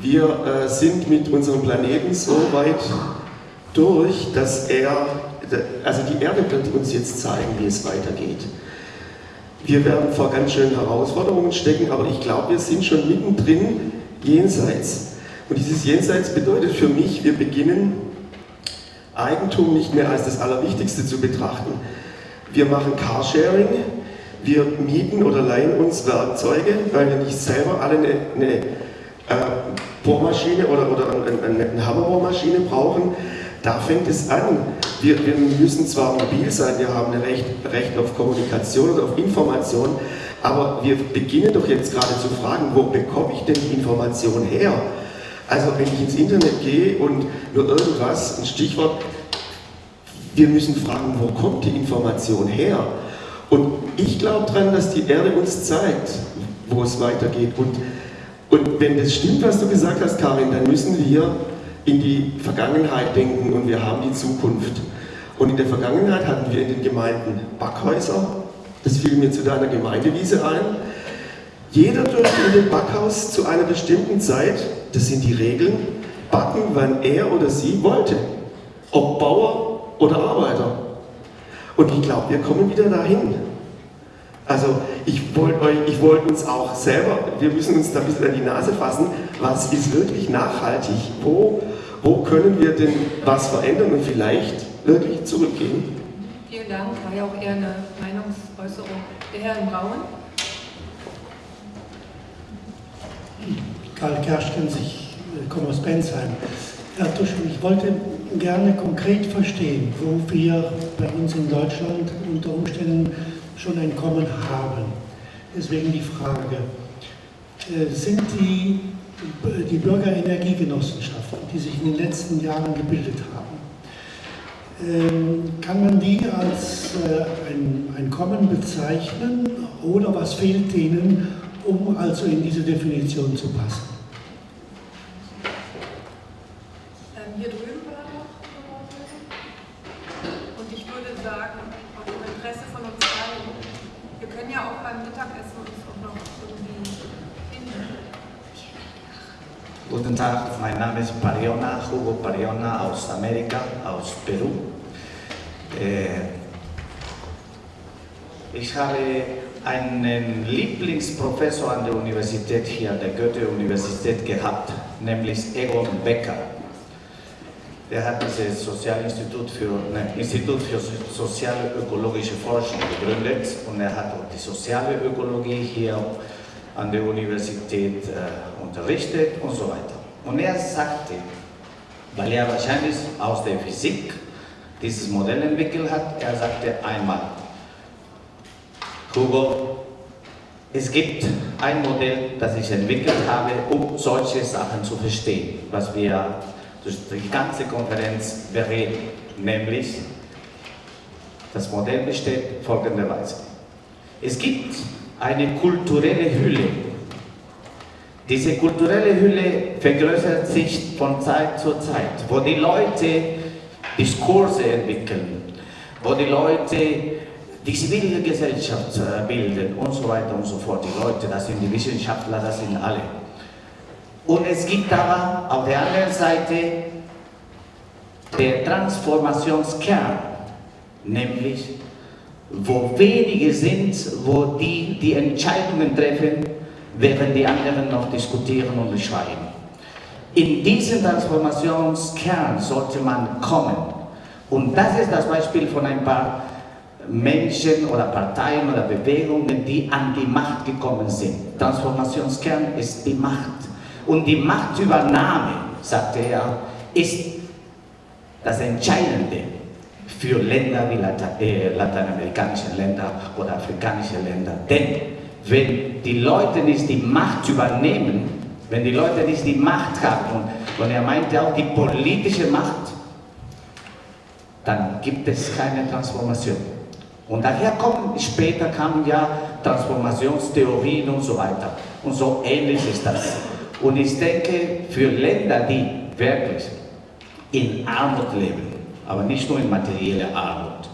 Wir äh, sind mit unserem Planeten so weit durch, dass er, also die Erde wird uns jetzt zeigen, wie es weitergeht. Wir werden vor ganz schönen Herausforderungen stecken, aber ich glaube, wir sind schon mittendrin jenseits. Und dieses Jenseits bedeutet für mich, wir beginnen Eigentum nicht mehr als das Allerwichtigste zu betrachten. Wir machen Carsharing, wir mieten oder leihen uns Werkzeuge, weil wir nicht selber alle eine, eine äh, Bohrmaschine oder, oder eine, eine Hammerbohrmaschine brauchen, da fängt es an. Wir, wir müssen zwar mobil sein, wir haben ein Recht, Recht auf Kommunikation und auf Information, aber wir beginnen doch jetzt gerade zu fragen, wo bekomme ich denn die Information her? Also wenn ich ins Internet gehe und nur irgendwas, ein Stichwort, wir müssen fragen, wo kommt die Information her? Und ich glaube daran, dass die Erde uns zeigt, wo es weitergeht. Und, und wenn das stimmt, was du gesagt hast, Karin, dann müssen wir in die Vergangenheit denken und wir haben die Zukunft. Und in der Vergangenheit hatten wir in den Gemeinden Backhäuser, das fiel mir zu deiner Gemeindewiese ein. Jeder durfte in dem Backhaus zu einer bestimmten Zeit, das sind die Regeln, backen, wann er oder sie wollte. Ob Bauer oder Arbeiter. Und ich glaube, wir kommen wieder dahin. Also ich wollte wollt uns auch selber, wir müssen uns da ein bisschen an die Nase fassen, was ist wirklich nachhaltig? Wo wo können wir denn was verändern und vielleicht wirklich zurückgehen? Vielen Dank, war ja auch eher eine Meinungsäußerung. Der Herr in Braun. Karl Kerschkens, ich komme aus Bensheim. Herr Tuschel, ich wollte gerne konkret verstehen, wo wir bei uns in Deutschland unter Umständen schon ein Kommen haben. Deswegen die Frage, äh, sind die die Bürgerenergiegenossenschaften, die sich in den letzten Jahren gebildet haben. Ähm, kann man die als äh, ein, ein Kommen bezeichnen oder was fehlt denen, um also in diese Definition zu passen? Ähm, hier drüben war noch Und ich würde sagen, auch im Interesse von uns allen, wir können ja auch beim Mittagessen uns auch noch irgendwie finden. Guten Tag, mein Name ist Pariona, Hugo Pariona aus Amerika, aus Peru. Äh, ich habe einen Lieblingsprofessor an der Universität hier, der Goethe-Universität gehabt, nämlich Egon Becker. Der hat dieses Sozialinstitut für, ne, Institut für soziale ökologische Forschung gegründet und er hat auch die soziale Ökologie hier an der Universität äh, unterrichtet und so weiter. Und er sagte, weil er wahrscheinlich aus der Physik dieses Modell entwickelt hat, er sagte einmal, Hugo, Es gibt ein Modell, das ich entwickelt habe, um solche Sachen zu verstehen, was wir durch die ganze Konferenz bereden, nämlich das Modell besteht folgenderweise. Es gibt eine kulturelle Hülle. Diese kulturelle Hülle vergrößert sich von Zeit zu Zeit, wo die Leute Diskurse entwickeln, wo die Leute die Zivilgesellschaft äh, bilden und so weiter und so fort. Die Leute, das sind die Wissenschaftler, das sind alle. Und es gibt aber auf der anderen Seite der Transformationskern, nämlich wo wenige sind, wo die die Entscheidungen treffen, während die anderen noch diskutieren und schreiben. In diesen Transformationskern sollte man kommen. Und das ist das Beispiel von ein paar Menschen oder Parteien oder Bewegungen, die an die Macht gekommen sind. Transformationskern ist die Macht. Und die Machtübernahme, sagte er, ist das Entscheidende für Länder wie Latein, äh, lateinamerikanische Länder oder afrikanische Länder. Denn wenn die Leute nicht die Macht übernehmen, wenn die Leute nicht die Macht haben, und, und er meinte auch die politische Macht, dann gibt es keine Transformation. Und daher kommen, später kamen ja Transformationstheorien und so weiter. Und so ähnlich ist das. Und ich denke, für Länder, die wirklich in Armut leben, aber nicht nur in materieller Armut,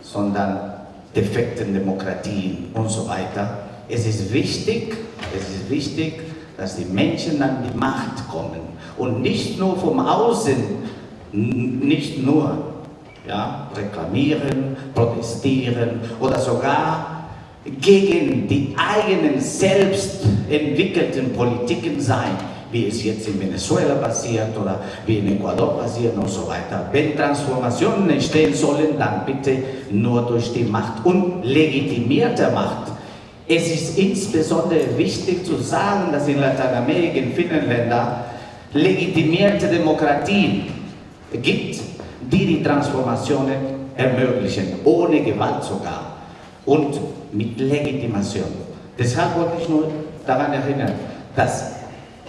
sondern defekten Demokratien und so weiter, es ist wichtig, es ist wichtig, dass die Menschen an die Macht kommen und nicht nur vom Außen, nicht nur ja, reklamieren, protestieren oder sogar gegen die eigenen selbst entwickelten Politiken sein, wie es jetzt in Venezuela passiert oder wie in Ecuador passiert und so weiter. Wenn Transformationen entstehen sollen, dann bitte nur durch die Macht und legitimierte Macht. Es ist insbesondere wichtig zu sagen, dass in Lateinamerika, in vielen Ländern, legitimierte Demokratien gibt, die die Transformationen ermöglichen, ohne Gewalt sogar und mit Legitimation. Deshalb wollte ich nur daran erinnern, dass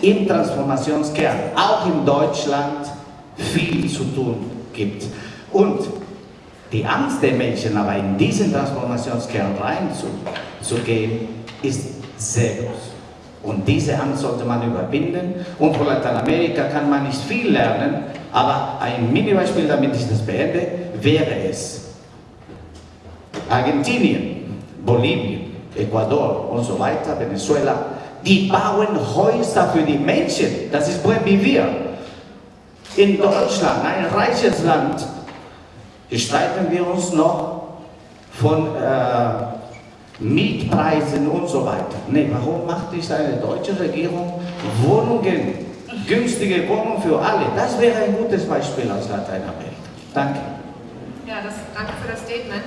im Transformationskern, auch in Deutschland, viel zu tun gibt. Und die Angst der Menschen, aber in diesen Transformationskern reinzugehen, ist sehr groß. Und diese Angst sollte man überwinden. Und von Lateinamerika kann man nicht viel lernen, aber ein Mini-Beispiel, damit ich das beende, wäre es Argentinien, Bolivien, Ecuador und so weiter, Venezuela, die bauen Häuser für die Menschen. Das ist wie wir. In Deutschland, ein reiches Land, streiten wir uns noch von äh, Mietpreisen und so weiter. Nee, warum macht nicht eine deutsche Regierung Wohnungen, günstige Wohnungen für alle? Das wäre ein gutes Beispiel aus Lateinamerika. Danke. Ja, das, danke für das Statement.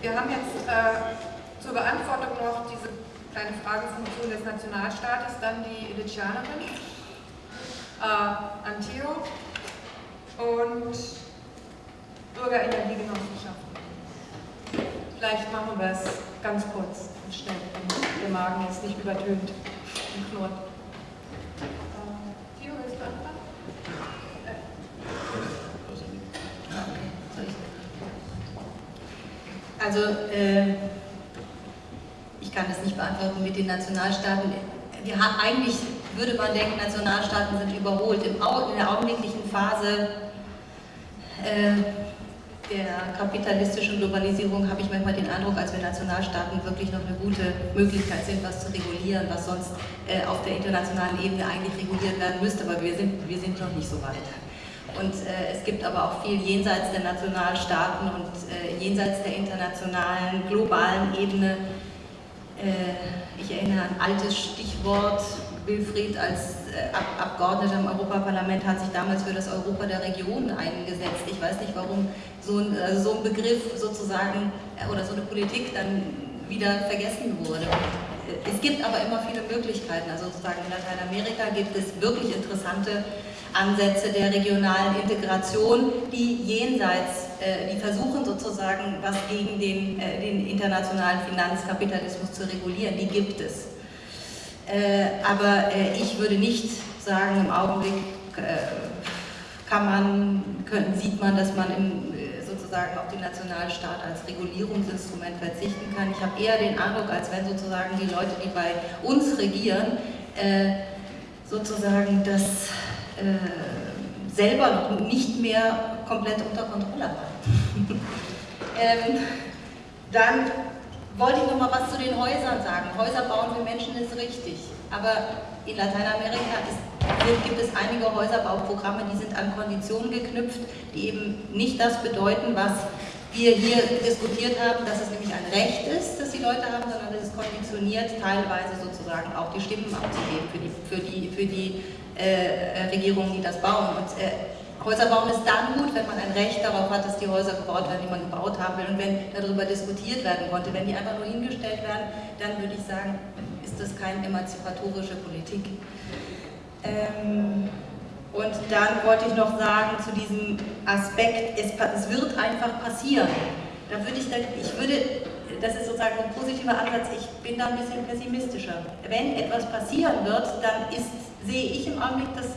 Wir haben jetzt äh, zur Beantwortung noch diese kleine Fragefunktion des Nationalstaates, dann die Illichianerin, äh, Antio und Bürgerenergiegenossenschaften. Vielleicht machen wir es ganz kurz und schnell, der Magen jetzt nicht übertönt und knurrt. Äh, Theo, willst du anfangen? Also, äh, ich kann das nicht beantworten mit den Nationalstaaten. Wir haben, eigentlich würde man denken, Nationalstaaten sind überholt. Im, in der augenblicklichen Phase äh, der kapitalistischen Globalisierung habe ich manchmal den Eindruck, als wenn Nationalstaaten wirklich noch eine gute Möglichkeit sind, was zu regulieren, was sonst äh, auf der internationalen Ebene eigentlich reguliert werden müsste, aber wir sind, wir sind noch nicht so weit. Und äh, es gibt aber auch viel jenseits der Nationalstaaten und äh, jenseits der internationalen, globalen Ebene. Äh, ich erinnere an ein altes Stichwort, Wilfried als äh, Ab Abgeordneter im Europaparlament hat sich damals für das Europa der Regionen eingesetzt. Ich weiß nicht, warum so ein, also so ein Begriff sozusagen äh, oder so eine Politik dann wieder vergessen wurde. Es gibt aber immer viele Möglichkeiten. Also sozusagen in Lateinamerika gibt es wirklich interessante Ansätze der regionalen Integration, die jenseits äh, die versuchen sozusagen, was gegen den, äh, den internationalen Finanzkapitalismus zu regulieren, die gibt es. Äh, aber ich würde nicht sagen, im Augenblick kann man, können, sieht man, dass man im, sozusagen auf den Nationalstaat als Regulierungsinstrument verzichten kann. Ich habe eher den Eindruck, als wenn sozusagen die Leute, die bei uns regieren, sozusagen das selber noch nicht mehr komplett unter Kontrolle haben. ähm, dann wollte ich noch mal was zu den Häusern sagen. Häuser bauen für Menschen ist richtig, aber in Lateinamerika ist, gibt es einige Häuserbauprogramme, die sind an Konditionen geknüpft, die eben nicht das bedeuten, was wir hier diskutiert haben, dass es nämlich ein Recht ist, das die Leute haben, sondern es ist konditioniert, teilweise sozusagen auch die Stimmen abzugeben für die, für die, für die äh, Regierungen, die das bauen. Und, äh, Häuser bauen ist dann gut, wenn man ein Recht darauf hat, dass die Häuser gebaut werden, die man gebaut haben will und wenn darüber diskutiert werden konnte. Wenn die einfach nur hingestellt werden, dann würde ich sagen, ist das keine emanzipatorische Politik. Ähm, und dann wollte ich noch sagen zu diesem Aspekt, es, es wird einfach passieren. Da würde ich, ich würde, das ist sozusagen ein positiver Ansatz, ich bin da ein bisschen pessimistischer. Wenn etwas passieren wird, dann ist, sehe ich im Augenblick, dass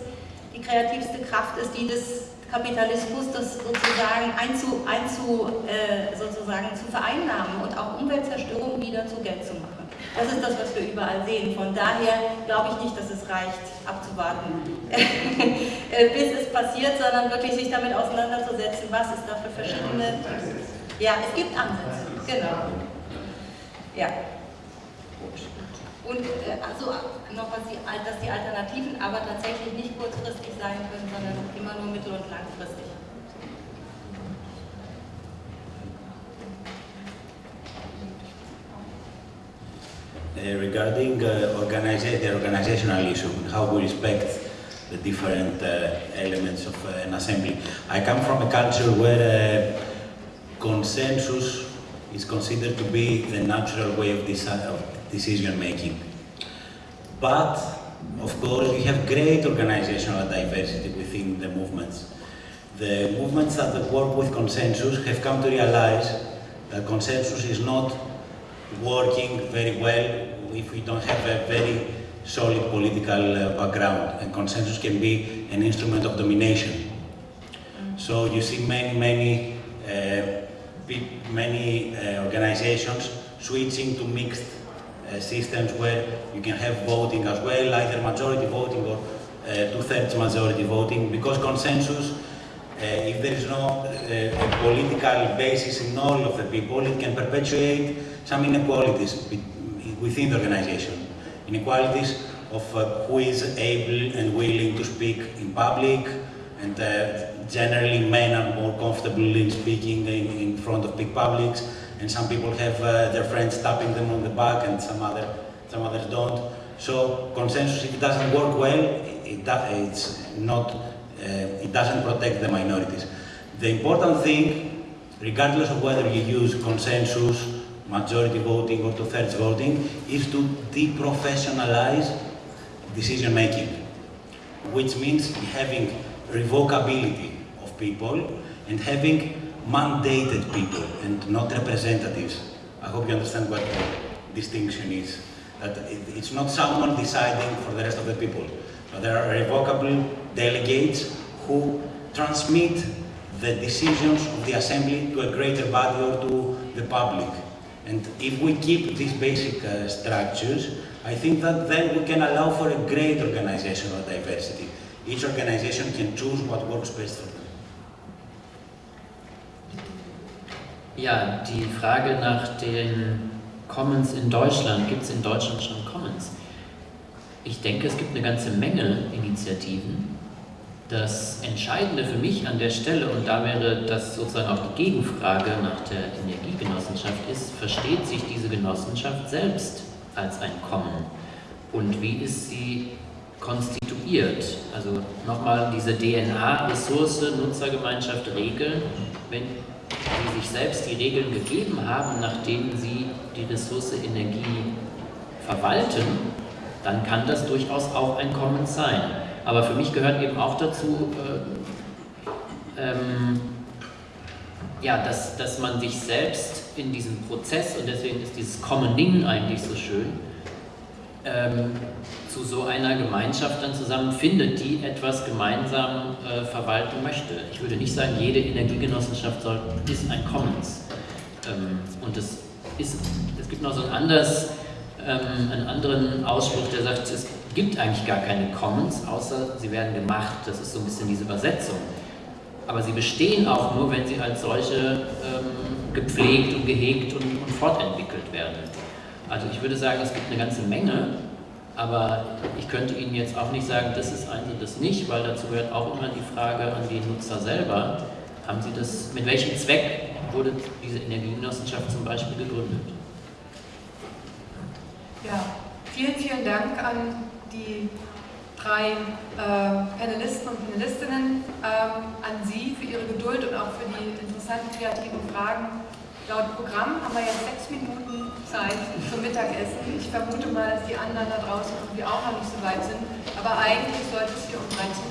die kreativste Kraft ist, die des Kapitalismus, das sozusagen einzu, einzu, äh, sozusagen zu vereinnahmen und auch Umweltzerstörung wieder zu Geld zu machen. Das ist das, was wir überall sehen. Von daher glaube ich nicht, dass es reicht, abzuwarten, äh, bis es passiert, sondern wirklich sich damit auseinanderzusetzen, was es da für verschiedene... Ja, es gibt Ansätze, genau. Ja. Und äh, also noch was die, dass die Alternativen aber tatsächlich nicht kurzfristig sein können, sondern immer nur mittel- und langfristig. Uh, regarding uh, organiza the organizational issue, how we respect the different uh, elements of uh, an assembly. I come from a culture where uh, consensus is considered to be the natural way of, decision making. But, of course, we have great organizational diversity within the movements. The movements that work with consensus have come to realize that consensus is not working very well if we don't have a very solid political uh, background and consensus can be an instrument of domination. So you see many, many, uh, many uh, organizations switching to mixed systems where you can have voting as well, either majority voting or uh, two-thirds majority voting, because consensus, uh, if there is no political basis in all of the people, it can perpetuate some inequalities within the organization. Inequalities of who is able and willing to speak in public, and uh, generally men are more comfortable in speaking in, in front of big publics, and some people have uh, their friends tapping them on the back and some other some others don't. So consensus, if it doesn't work well, it, it's not, uh, it doesn't protect the minorities. The important thing, regardless of whether you use consensus, majority voting or two-thirds voting, is to deprofessionalize decision making, which means having revocability of people and having mandated people and not representatives. I hope you understand what the distinction is. That it's not someone deciding for the rest of the people, but there are revocable delegates who transmit the decisions of the assembly to a greater body or to the public. And if we keep these basic uh, structures, I think that then we can allow for a great organizational diversity. Each organization can choose what works best for Ja, die Frage nach den Commons in Deutschland. Gibt es in Deutschland schon Commons? Ich denke, es gibt eine ganze Menge Initiativen. Das Entscheidende für mich an der Stelle, und da wäre das sozusagen auch die Gegenfrage nach der Energiegenossenschaft, ist, versteht sich diese Genossenschaft selbst als ein Common? Und wie ist sie konstituiert? Also nochmal diese DNA-Ressource, Nutzergemeinschaft, Regeln. Wenn die sich selbst die Regeln gegeben haben, nach denen sie die Ressource Energie verwalten, dann kann das durchaus auch ein Commons sein. Aber für mich gehört eben auch dazu, äh, ähm, ja, dass, dass man sich selbst in diesem Prozess, und deswegen ist dieses Commoning eigentlich so schön, ähm, zu so einer Gemeinschaft dann zusammenfindet, die etwas gemeinsam äh, verwalten möchte. Ich würde nicht sagen, jede Energiegenossenschaft soll, ist ein Commons. Ähm, und es, ist, es gibt noch so ein anderes, ähm, einen anderen Ausspruch, der sagt, es gibt eigentlich gar keine Commons, außer sie werden gemacht. Das ist so ein bisschen diese Übersetzung. Aber sie bestehen auch nur, wenn sie als solche ähm, gepflegt und gehegt und, und fortentwickelt werden. Also ich würde sagen, es gibt eine ganze Menge, aber ich könnte Ihnen jetzt auch nicht sagen, das ist und das nicht, weil dazu gehört auch immer die Frage an die Nutzer selber. Haben Sie das, mit welchem Zweck wurde diese Energiegenossenschaft zum Beispiel gegründet? Ja, vielen, vielen Dank an die drei äh, Panelisten und Panelistinnen, ähm, an Sie für Ihre Geduld und auch für die interessanten, kreativen Fragen. Laut Programm haben wir jetzt sechs Minuten Zeit zum Mittagessen. Ich vermute mal, dass die anderen da draußen irgendwie auch noch nicht so weit sind. Aber eigentlich sollte es hier um 13.45